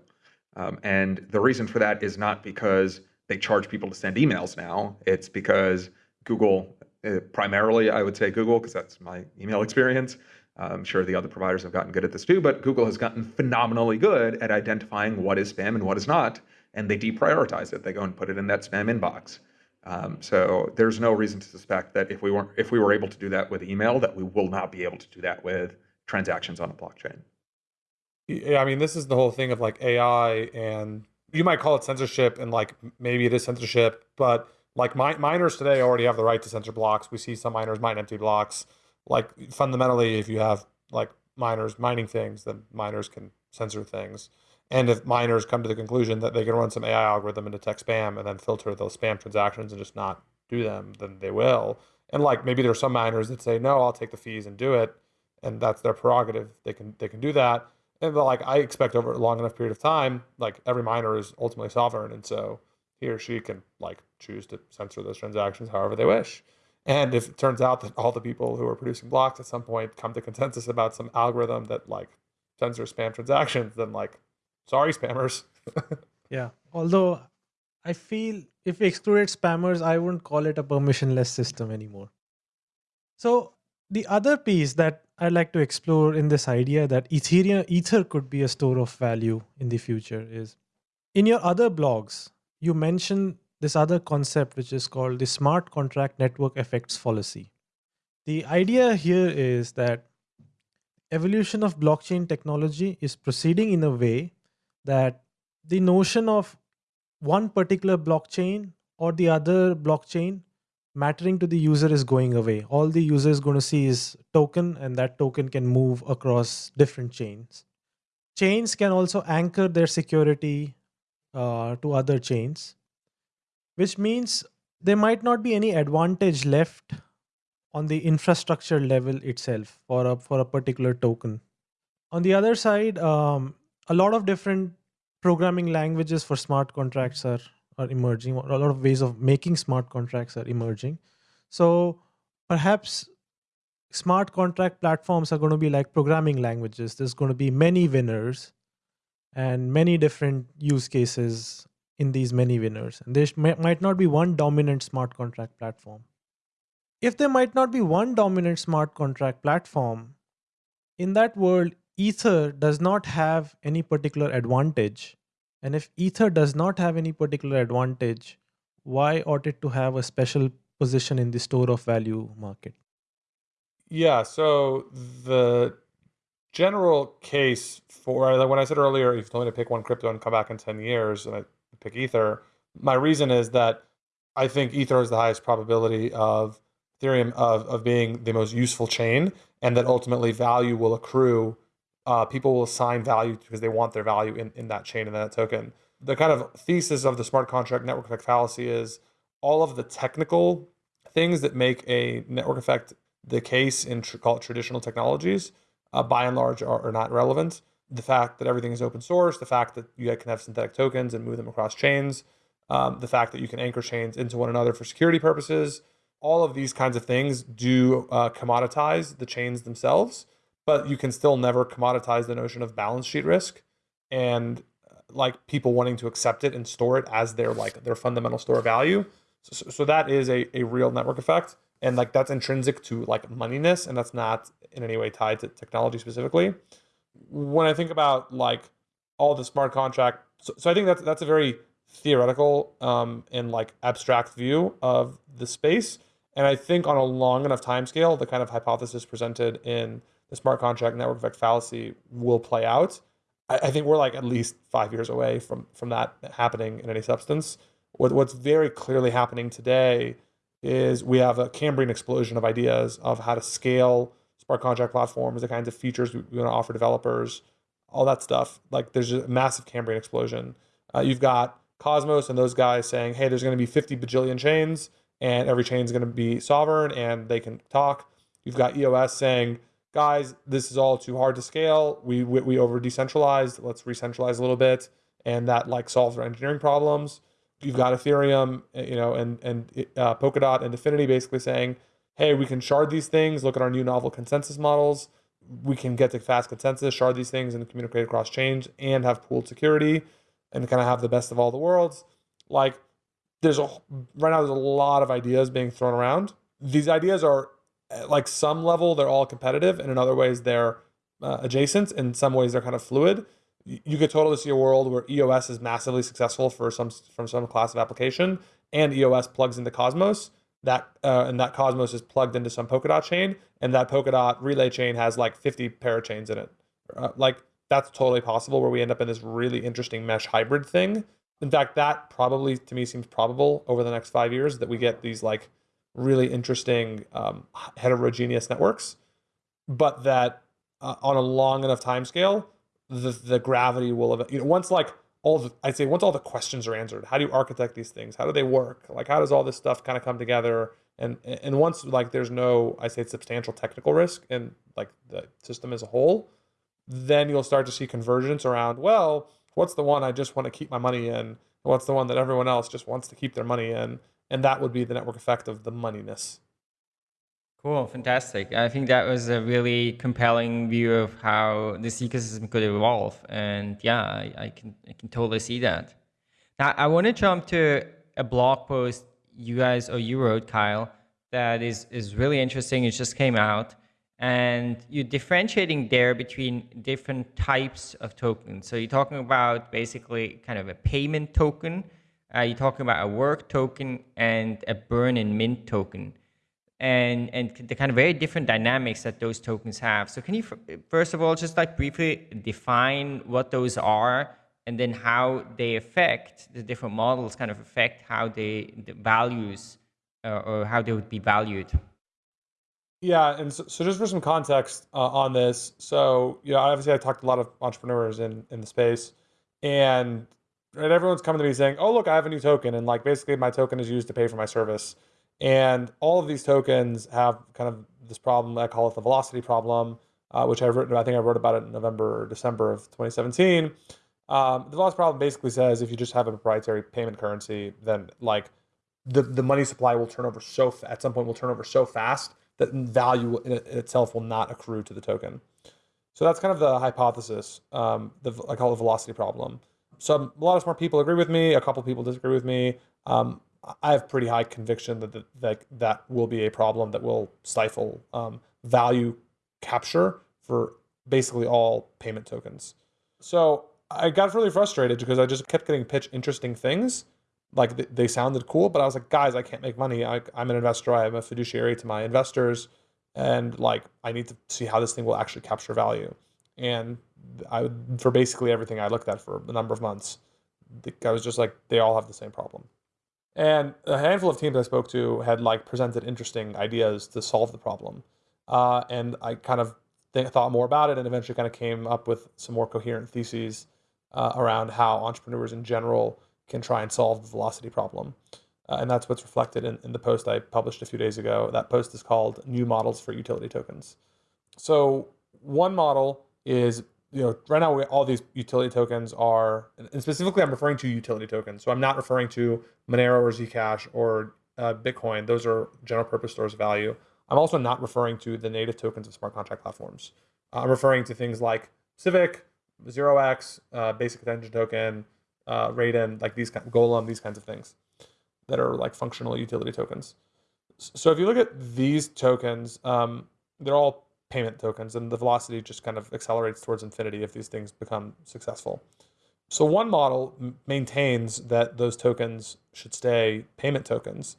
Um, and the reason for that is not because they charge people to send emails now. It's because Google, uh, primarily, I would say Google, because that's my email experience. I'm sure the other providers have gotten good at this too, but Google has gotten phenomenally good at identifying what is spam and what is not, and they deprioritize it. They go and put it in that spam inbox. Um, so there's no reason to suspect that if we weren't if we were able to do that with email, that we will not be able to do that with transactions on a blockchain. Yeah, I mean, this is the whole thing of like AI, and you might call it censorship, and like maybe it is censorship, but like miners today already have the right to censor blocks. We see some miners mine empty blocks. like fundamentally, if you have like miners mining things, then miners can censor things. And if miners come to the conclusion that they can run some AI algorithm and detect spam and then filter those spam transactions and just not do them, then they will. And like maybe there are some miners that say, no, I'll take the fees and do it. And that's their prerogative. They can they can do that. And like I expect over a long enough period of time, like every miner is ultimately sovereign. And so he or she can like choose to censor those transactions however they wish. And if it turns out that all the people who are producing blocks at some point come to consensus about some algorithm that like censors spam transactions, then like sorry spammers. Yeah. Although I feel if we excluded spammers, I wouldn't call it a permissionless system anymore. So the other piece that I'd like to explore in this idea that Ethereum Ether could be a store of value in the future is in your other blogs, you mention this other concept which is called the smart contract network effects fallacy. The idea here is that evolution of blockchain technology is proceeding in a way that the notion of one particular blockchain or the other blockchain mattering to the user is going away. All the user is going to see is token, and that token can move across different chains. Chains can also anchor their security uh, to other chains, which means there might not be any advantage left on the infrastructure level itself for a for a particular token. On the other side, um, a lot of different programming languages for smart contracts are are emerging. A lot of ways of making smart contracts are emerging. So perhaps smart contract platforms are going to be like programming languages. There's going to be many winners and many different use cases in these many winners. And there might not be one dominant smart contract platform. If there might not be one dominant smart contract platform, in that world, Ether does not have any particular advantage and if Ether does not have any particular advantage, why ought it to have a special position in the store of value market? Yeah, so the general case for uh, like when I said earlier, if you told me to pick one crypto and come back in 10 years and I pick Ether, my reason is that I think Ether is the highest probability of Ethereum of, of being the most useful chain and that ultimately value will accrue uh, people will assign value because they want their value in, in that chain and that token. The kind of thesis of the smart contract network effect fallacy is all of the technical things that make a network effect the case in call it traditional technologies, uh, by and large, are, are, not relevant. The fact that everything is open source, the fact that you can have synthetic tokens and move them across chains, um, the fact that you can anchor chains into one another for security purposes, all of these kinds of things do uh, commoditize the chains themselves but you can still never commoditize the notion of balance sheet risk and like people wanting to accept it and store it as their like their fundamental store of value. So, so that is a, a real network effect. And like that's intrinsic to like moneyness and that's not in any way tied to technology specifically. When I think about like all the smart contract, so, so I think that's that's a very theoretical um, and like abstract view of the space. And I think on a long enough time scale, the kind of hypothesis presented in the smart contract network effect fallacy will play out. I, I, think we're like at least five years away from from that happening in any substance. What, what's very clearly happening today is we have a Cambrian explosion of ideas of how to scale smart contract platforms, the kinds of features we, we want to offer developers, all that stuff. Like there's a massive Cambrian explosion. Uh, you've got Cosmos and those guys saying, hey, there's going to be 50 bajillion chains and every chain is going to be sovereign and they can talk. You've got EOS saying, guys, this is all too hard to scale. We we, we over decentralized. Let's re-centralize a little bit, and that like solves our engineering problems. You've got Ethereum, eh, you know, and and uh, Polkadot and Dfinity basically saying, hey, we can shard these things. Look at our new novel consensus models. We can get to fast consensus, shard these things, and communicate across chains, and have pooled security, and kind of have the best of all the worlds. Like, there's a right now there's a lot of ideas being thrown around. These ideas are at like some level they're all competitive and in other ways they're uh, adjacent. In some ways they're kind of fluid. You could totally see a world where eos is massively successful for some from some class of application and eos plugs into cosmos. That uh, and that cosmos is plugged into some polkadot chain and that polkadot relay chain has like 50 parachains in it. Uh, like that's totally possible where we end up in this really interesting mesh hybrid thing. In fact that probably to me seems probable over the next five years that we get these like really interesting um, heterogeneous networks, but that uh, on a long enough time scale, the the gravity will you know once like all the I'd say once all the questions are answered, how do you architect these things? How do they work? Like how does all this stuff kind of come together? And and once like there's no I say substantial technical risk in like the system as a whole, then you'll start to see convergence around well, what's the one I just want to keep my money in? What's the one that everyone else just wants to keep their money in? And that would be the network effect of the moneyness. Cool, fantastic. I think that was a really compelling view of how this ecosystem could evolve, and yeah, I, I can I can totally see that. Now, I want to jump to a blog post you guys or you wrote, Kyle, that is is really interesting. It just came out, and you're differentiating there between different types of tokens. So you're talking about basically kind of a payment token. Uh, you're talking about a work token and a burn and mint token and and the kind of very different dynamics that those tokens have. So can you first of all just like briefly define what those are and then how they affect the different models kind of affect how they the values uh, or how they would be valued. Yeah, and so, so just for some context uh, on this, so you know, obviously I talked to a lot of entrepreneurs in in the space, and right, everyone's coming to me saying, "Oh, look, I have a new token, and like basically my token is used to pay for my service." And all of these tokens have kind of this problem. I call it the velocity problem, uh, which I've written. I think I wrote about it in November or December of 2017. Um, the velocity problem basically says if you just have a proprietary payment currency, then like the the money supply will turn over so at some point will turn over so fast that value in, itself will not accrue to the token. So that's kind of the hypothesis. Um, the I call it the velocity problem. So a lot of smart people agree with me. A couple people disagree with me. Um, I have pretty high conviction that that, that will be a problem that will stifle um, value capture for basically all payment tokens. So I got really frustrated because I just kept getting pitched interesting things. Like they sounded cool, but I was like, guys, I can't make money. I, I'm an investor. I'm a fiduciary to my investors. And like, I need to see how this thing will actually capture value. And I, for basically everything I looked at for a number of months, I was just like, they all have the same problem. And a handful of teams I spoke to had like presented interesting ideas to solve the problem. Uh, and I kind of th- thought more about it and eventually kind of came up with some more coherent theses uh, around how entrepreneurs in general can try and solve the velocity problem. Uh, and that's what's reflected in, in the post I published a few days ago. That post is called New Models for Utility Tokens. So, one model is you know, right now all these utility tokens are, and specifically I'm referring to utility tokens. So I'm not referring to Monero or Zcash or uh, Bitcoin. Those are general purpose stores of value. I'm also not referring to the native tokens of smart contract platforms. Uh, I'm referring to things like Civic, ZeroX, uh, Basic Attention Token, uh, Raiden, like these kind, of Golem, these kinds of things that are like functional utility tokens. So if you look at these tokens, um, they're all payment tokens, and the velocity just kind of accelerates towards infinity if these things become successful. So one model maintains that those tokens should stay payment tokens,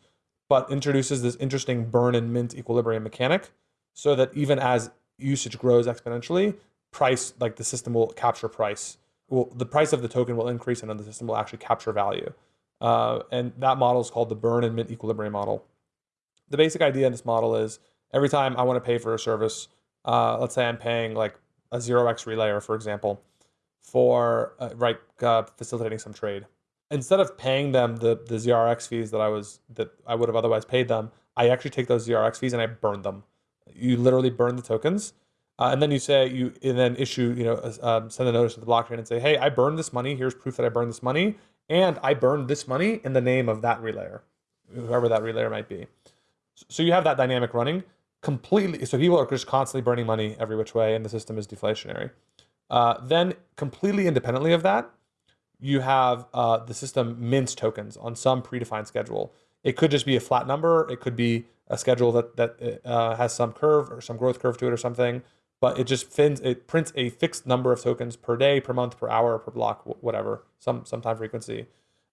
but introduces this interesting burn and mint equilibrium mechanic so that even as usage grows exponentially, price, like the system will capture price. Well, the price of the token will increase and then the system will actually capture value. Uh, and that model is called the burn and mint equilibrium model. The basic idea in this model is every time I want to pay for a service, uh, let's say I'm paying like a 0x relayer, for example, for uh, right uh, facilitating some trade. Instead of paying them the the ZRX fees that I was that I would have otherwise paid them, I actually take those ZRX fees and I burn them. You literally burn the tokens, uh, and then you say you and then issue you know um, send a notice to the blockchain and say, hey, I burned this money. Here's proof that I burned this money, and I burned this money in the name of that relayer, whoever that relayer might be. So you have that dynamic running completely so people are just constantly burning money every which way and the system is deflationary. Uh, then completely independently of that you have uh, the system mints tokens on some predefined schedule. It could just be a flat number it could be a schedule that that uh, has some curve or some growth curve to it or something but it just fins it prints a fixed number of tokens per day per month per hour per block whatever some some time frequency.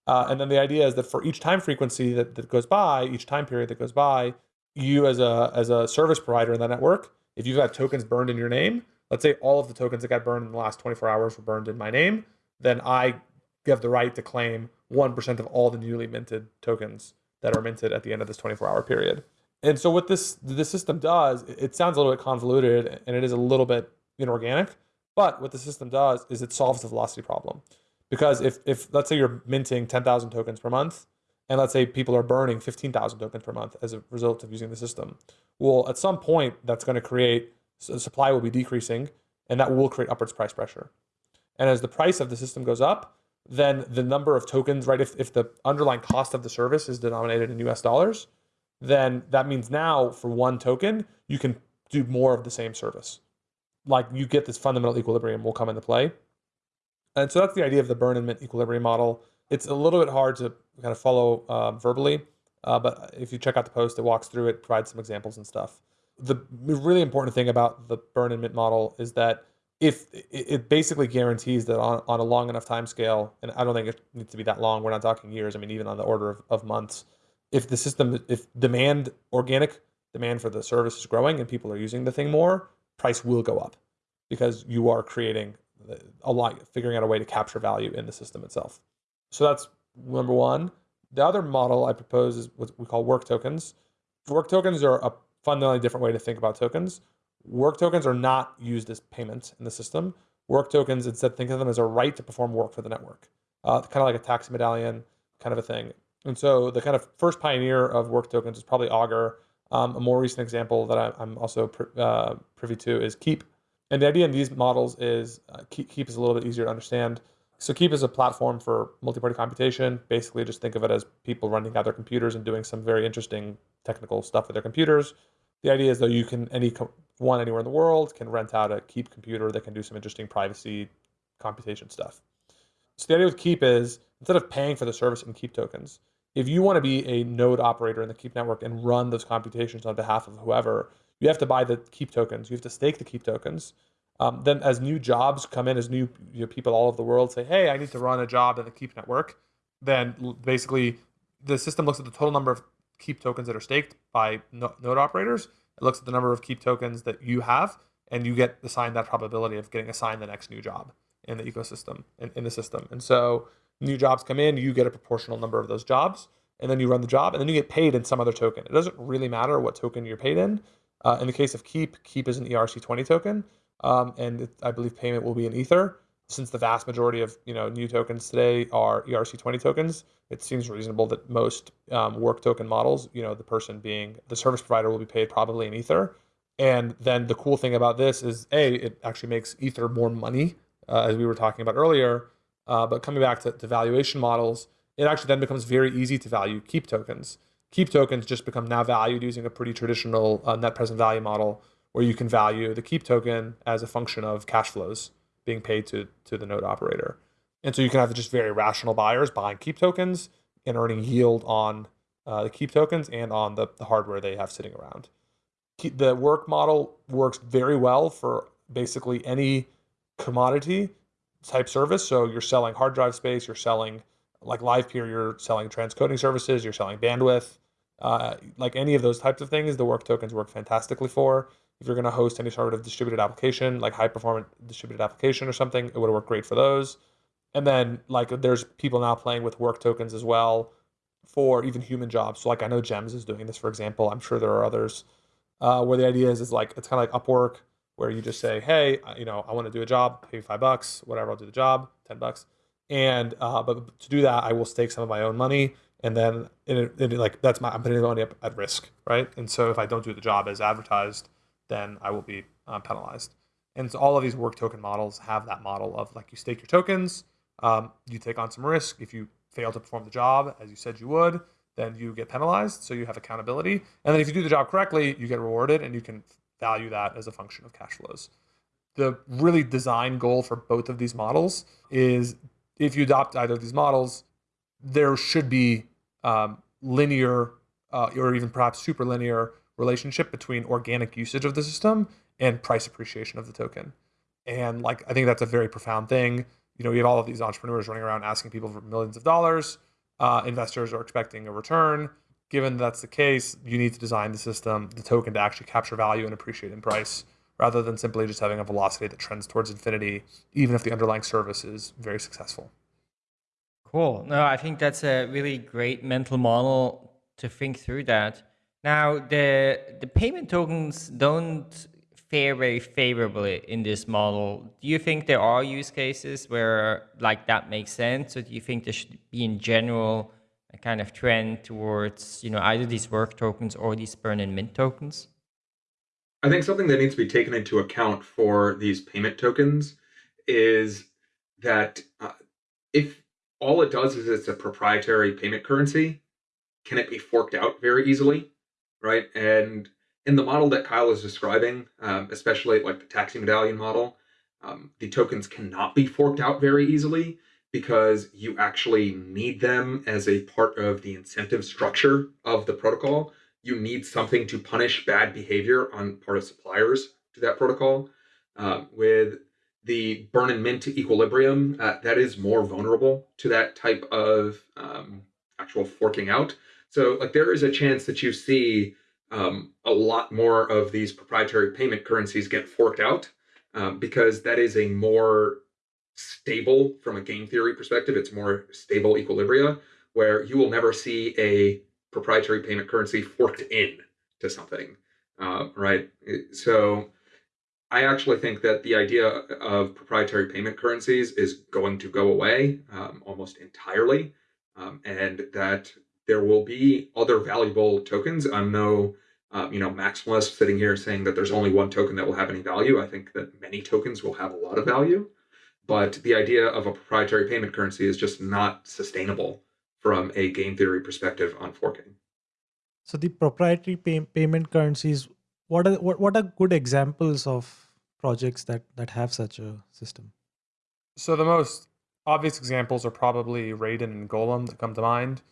Uh, and then the idea is that for each time frequency that, that goes by each time period that goes by you as a as a service provider in that network, if you've got tokens burned in your name, let's say all of the tokens that got burned in the last 24 hours were burned in my name, then I have the right to claim 1% of all the newly minted tokens that are minted at the end of this 24 hour period. And so what this the system does, it sounds a little bit convoluted and it is a little bit inorganic, but what the system does is it solves the velocity problem. Because if if let's say you're minting 10,000 tokens per month, and let's say people are burning 15,000 tokens per month as a result of using the system, well, at some point that's going to create so supply will be decreasing, and that will create upwards price pressure. And as the price of the system goes up, then the number of tokens, right? If, if the underlying cost of the service is denominated in US dollars, then that means now for one token, you can do more of the same service. Like you get this fundamental equilibrium will come into play. And so that's the idea of the burn and mint equilibrium model. It's a little bit hard to kind of follow uh, verbally, uh, but if you check out the post, it walks through it, provides some examples and stuff. The really important thing about the burn and mint model is that if it basically guarantees that on, on a long enough time scale, and I don't think it needs to be that long, we're not talking years, I mean, even on the order of, of months, if the system, if demand, organic demand for the service is growing and people are using the thing more, price will go up because you are creating a lot, figuring out a way to capture value in the system itself. So that's number one. The other model I propose is what we call work tokens. Work tokens are a fundamentally different way to think about tokens. Work tokens are not used as payments in the system. Work tokens, instead, think of them as a right to perform work for the network, uh, kind of like a taxi medallion kind of a thing. And so the kind of first pioneer of work tokens is probably Augur. Um, a more recent example that I, am also uh, privy to is Keep. And the idea in these models is uh, Keep, Keep is a little bit easier to understand. So Keep is a platform for multi-party computation. Basically, just think of it as people running out their computers and doing some very interesting technical stuff with their computers. The idea is though you can any one anywhere in the world can rent out a Keep computer that can do some interesting privacy computation stuff. So the idea with Keep is instead of paying for the service in Keep tokens, if you want to be a node operator in the Keep network and run those computations on behalf of whoever, you have to buy the Keep tokens. You have to stake the Keep tokens. Um, then, as new jobs come in, as new you know, people all over the world say, "Hey, I need to run a job in the Keep network," then basically the system looks at the total number of Keep tokens that are staked by node operators it looks at the number of keep tokens that you have, and you get assigned that probability of getting assigned the next new job in the ecosystem, in, in the system. And so new jobs come in, you get a proportional number of those jobs, and then you run the job, and then you get paid in some other token. It doesn't really matter what token you're paid in. Uh, in the case of Keep, Keep is an ERC20 token, um, and it, I believe payment will be in Ether. Since the vast majority of you know new tokens today are ERC20 tokens, it seems reasonable that most um, work token models, you know, the person being the service provider will be paid probably in Ether. And then the cool thing about this is, A, it actually makes Ether more money, uh, as we were talking about earlier. Uh, but coming back to, to valuation models, it actually then becomes very easy to value keep tokens. Keep tokens just become now valued using a pretty traditional uh, net present value model where you can value the keep token as a function of cash flows being paid to, to the node operator. And so you can have just very rational buyers buying keep tokens and earning yield on uh, the keep tokens and on the, the hardware they have sitting around. The work model works very well for basically any commodity type service. So you're selling hard drive space, you're selling like Livepeer, you're selling transcoding services, you're selling bandwidth. Uh, like any of those types of things, the work tokens work fantastically for. If you're going to host any sort of distributed application, like high performance distributed application or something, it would work great for those. And then like there's people now playing with work tokens as well for even human jobs. So like I know Gems is doing this, for example. I'm sure there are others uh, where the idea is is like it's kind of like Upwork, where you just say, hey, you know, I want to do a job, pay me five bucks, whatever, I'll do the job, ten bucks. And uh, but to do that, I will stake some of my own money, and then it, it, like that's my I'm putting the money up at risk, right? And so if I don't do the job as advertised, then I will be uh, penalized. And so all of these work token models have that model of like you stake your tokens um, you take on some risk. If you fail to perform the job as you said you would, then you get penalized. So you have accountability. And then if you do the job correctly, you get rewarded and you can value that as a function of cash flows. The really design goal for both of these models is if you adopt either of these models, there should be um, linear uh, or even perhaps super linear relationship between organic usage of the system and price appreciation of the token. And like I think that's a very profound thing you know, we have all of these entrepreneurs running around asking people for millions of dollars. Uh, investors are expecting a return. Given that's the case, you need to design the system, the token to actually capture value and appreciate in price rather than simply just having a velocity that trends towards infinity, even if the underlying service is very successful. Cool. No, I think that's a really great mental model to think through that. Now, the the payment tokens don't fare very favorably in this model. Do you think there are use cases where like that makes sense, or do you think there should be in general a kind of trend towards you know either these work tokens or these burn and mint tokens? I think something that needs to be taken into account for these payment tokens is that uh, if all it does is it's a proprietary payment currency, can it be forked out very easily? Right. And in the model that Kyle is describing, um, especially like the taxi medallion model, um, the tokens cannot be forked out very easily because you actually need them as a part of the incentive structure of the protocol. You need something to punish bad behavior on part of suppliers to that protocol. Uh, with the burn and mint equilibrium, uh, that is more vulnerable to that type of um, actual forking out. So, like, there is a chance that you see um, a lot more of these proprietary payment currencies get forked out um, because that is a more stable, from a game theory perspective, it's more stable equilibria where you will never see a proprietary payment currency forked in to something, uh, right? So I actually think that the idea of proprietary payment currencies is going to go away um, almost entirely, um, and that there will be other valuable tokens. I'm no, um, you know, maximalist sitting here saying that there's only one token that will have any value. I think that many tokens will have a lot of value, but the idea of a proprietary payment currency is just not sustainable from a game theory perspective on forking. So the proprietary pay- payment currencies what are what, what are good examples of projects that that have such a system so the most obvious examples are probably raiden and golem that come to mind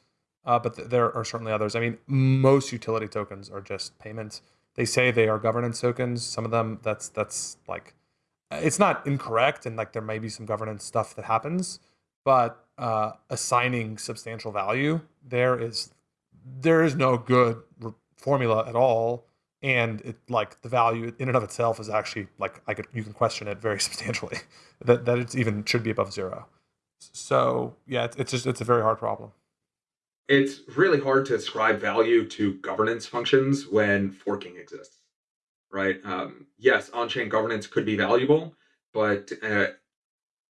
uh, but th- there are certainly others i mean most utility tokens are just payments they say they are governance tokens some of them that's that's like it's not incorrect and like there may be some governance stuff that happens but uh, assigning substantial value there is there is no good formula at all and it like the value in and of itself is actually like I could you can question it very substantially that that it's even should be above zero. So yeah, it's, it's just it's a very hard problem. It's really hard to ascribe value to governance functions when forking exists, right? Um, yes, on-chain governance could be valuable, but uh,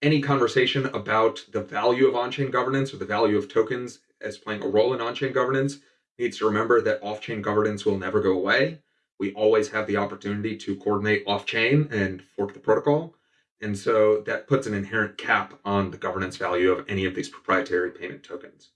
any conversation about the value of on-chain governance or the value of tokens as playing a role in on-chain governance needs to remember that off-chain governance will never go away we always have the opportunity to coordinate off chain and fork the protocol. And so that puts an inherent cap on the governance value of any of these proprietary payment tokens.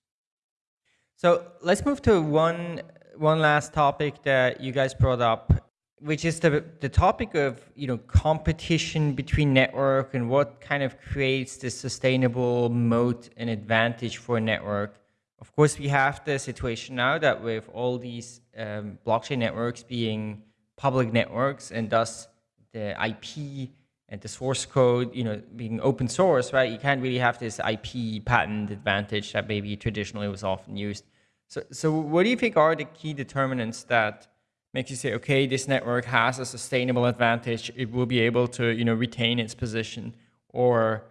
So let's move to one one last topic that you guys brought up, which is the the topic of you know competition between network and what kind of creates the sustainable moat and advantage for a network. Of course, we have the situation now that with all these um, blockchain networks being public networks and thus the IP and the source code, you know, being open source, right? You can't really have this IP patent advantage that maybe traditionally was often used. So, so what do you think are the key determinants that makes you say, okay, this network has a sustainable advantage, it will be able to, you know, retain its position, or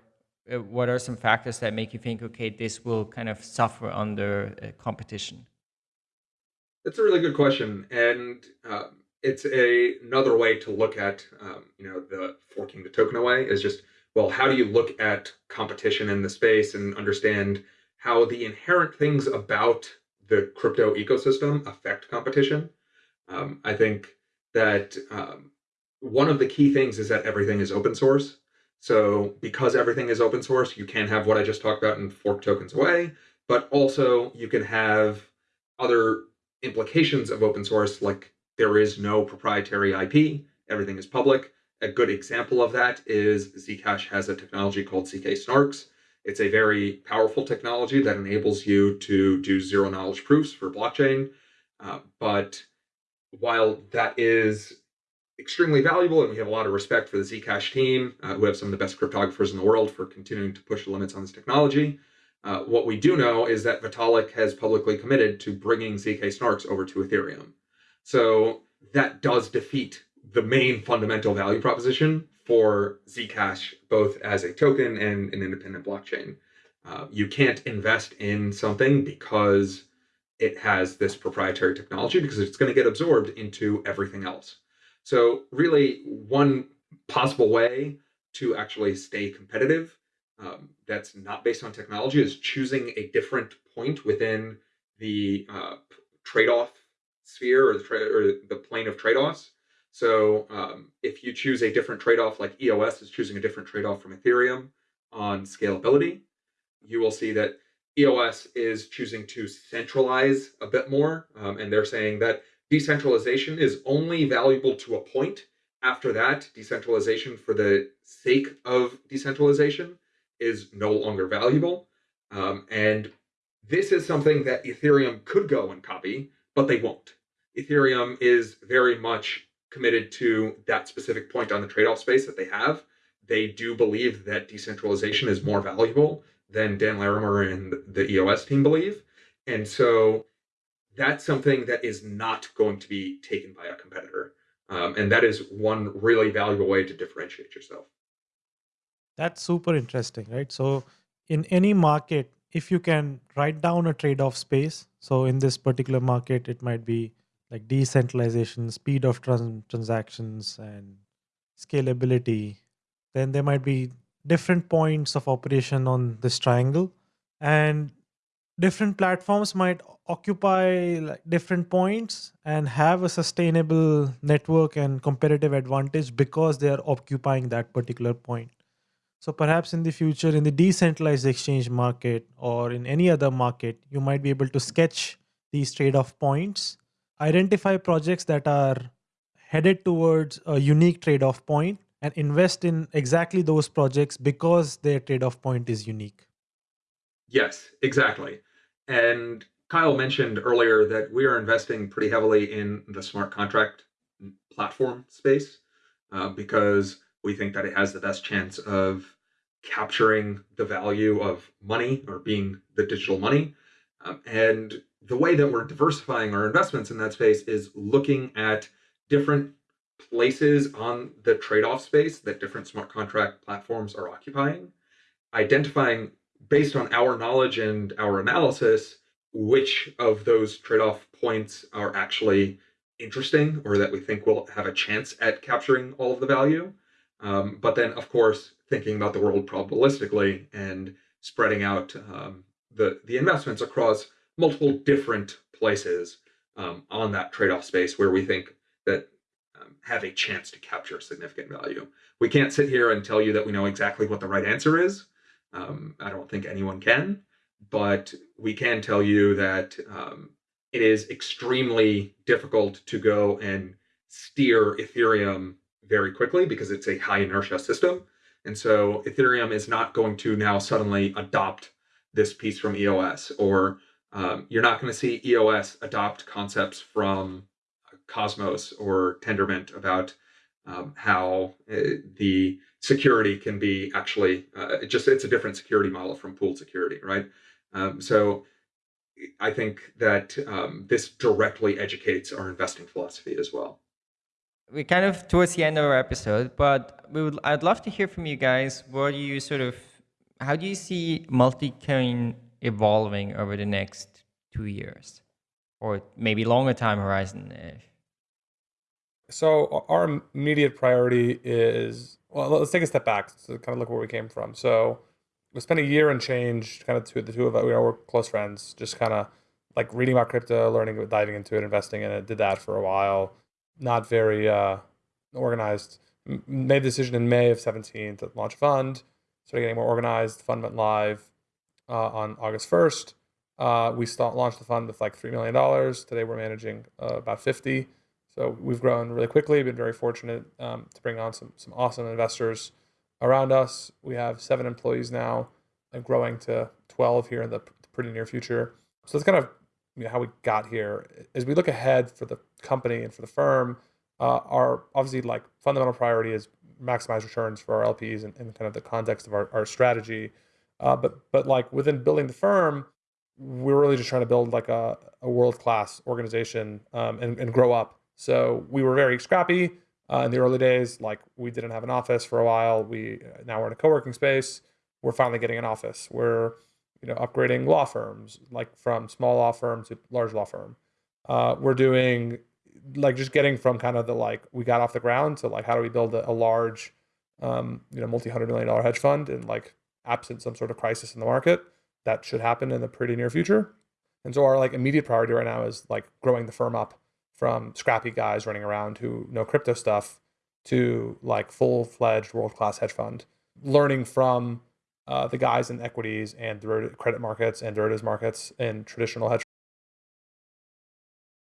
uh, what are some factors that make you think, okay, this will kind of suffer under uh, competition? That's a really good question, and uh, it's a, another way to look at um, you know the forking the token away is just well, how do you look at competition in the space and understand how the inherent things about the crypto ecosystem affect competition? Um, I think that um, one of the key things is that everything is open source. So because everything is open source, you can have what I just talked about in fork tokens away, but also you can have other implications of open source, like there is no proprietary IP, everything is public. A good example of that is Zcash has a technology called ZK Snarks. It's a very powerful technology that enables you to do zero knowledge proofs for blockchain. Uh, but while that is extremely valuable, and we have a lot of respect for the Zcash team, uh, who have some of the best cryptographers in the world for continuing to push the limits on this technology. Uh, what we do know is that Vitalik has publicly committed to bringing ZK Snarks over to Ethereum. So that does defeat the main fundamental value proposition for Zcash, both as a token and an independent blockchain. Uh, you can't invest in something because it has this proprietary technology because it's going to get absorbed into everything else. So, really, one possible way to actually stay competitive um, that's not based on technology is choosing a different point within the uh, trade-off sphere or the, tra- or the plane of trade-offs. So um, if you choose a different trade-off, like EOS is choosing a different trade-off from Ethereum on scalability, you will see that EOS is choosing to centralize a bit more, um, and they're saying that decentralization is only valuable to a point. After that, decentralization for the sake of decentralization is no longer valuable. Um, and this is something that Ethereum could go and copy, but they won't. Ethereum is very much committed to that specific point on the trade off space that they have. They do believe that decentralization is more valuable than Dan Larimer and the EOS team believe. And so that's something that is not going to be taken by a competitor. Um, and that is one really valuable way to differentiate yourself. That's super interesting, right? So, in any market, if you can write down a trade off space, so in this particular market, it might be like decentralization, speed of trans- transactions, and scalability, then there might be different points of operation on this triangle. And different platforms might occupy like different points and have a sustainable network and competitive advantage because they are occupying that particular point so perhaps in the future in the decentralized exchange market or in any other market you might be able to sketch these trade-off points identify projects that are headed towards a unique trade-off point and invest in exactly those projects because their trade-off point is unique yes exactly and Kyle mentioned earlier that we are investing pretty heavily in the smart contract platform space uh, because we think that it has the best chance of capturing the value of money or being the digital money. Um, and the way that we're diversifying our investments in that space is looking at different places on the trade off space that different smart contract platforms are occupying, identifying based on our knowledge and our analysis, which of those trade off points are actually interesting or that we think will have a chance at capturing all of the value. Um, but then, of course, thinking about the world probabilistically and spreading out um, the, the investments across multiple different places um, on that trade off space where we think that um, have a chance to capture significant value. We can't sit here and tell you that we know exactly what the right answer is. Um, I don't think anyone can, but we can tell you that um, it is extremely difficult to go and steer Ethereum very quickly because it's a high inertia system. And so Ethereum is not going to now suddenly adopt this piece from EOS, or um, you're not going to see EOS adopt concepts from Cosmos or Tendermint about um, how uh, the security can be actually uh, just it's a different security model from pooled security, right? Um, so I think that um, this directly educates our investing philosophy as well. We're kind of towards the end of our episode, but we would I'd love to hear from you guys. What do you sort of how do you see Multicoin evolving over the next two years, or maybe longer time horizon? So our immediate priority is well, let's take a step back to kind of look where we came from. So we spent a year and change, kind of two, the two of us, we're close friends, just kind of like reading about crypto, learning, diving into it, investing in it. Did that for a while. Not very uh, organized. Made the decision in May of 17 to launch a fund. Started getting more organized. Fund went live uh, on August 1st. Uh, we start, launched the fund with like $3 million. Today we're managing uh, about 50. So we've grown really quickly. Been very fortunate um, to bring on some some awesome investors around us. We have seven employees now, and growing to twelve here in the pretty near future. So that's kind of you know, how we got here. As we look ahead for the company and for the firm, uh, our obviously like fundamental priority is maximize returns for our LPs and, and kind of the context of our, our strategy. Uh, but but like within building the firm, we're really just trying to build like a, a world class organization um, and, and grow up so we were very scrappy uh, in the early days. Like we didn't have an office for a while. We uh, now we're in a co-working space. We're finally getting an office. We're you know, upgrading law firms, like from small law firm to large law firm. Uh, we're doing like just getting from kind of the like we got off the ground to like how do we build a, a large, um, you know, multi hundred million dollar hedge fund and like absent some sort of crisis in the market that should happen in the pretty near future. And so our like immediate priority right now is like growing the firm up from scrappy guys running around who know crypto stuff to like full fledged world class hedge fund, learning from uh, the guys in equities and credit markets and derivatives markets and traditional hedge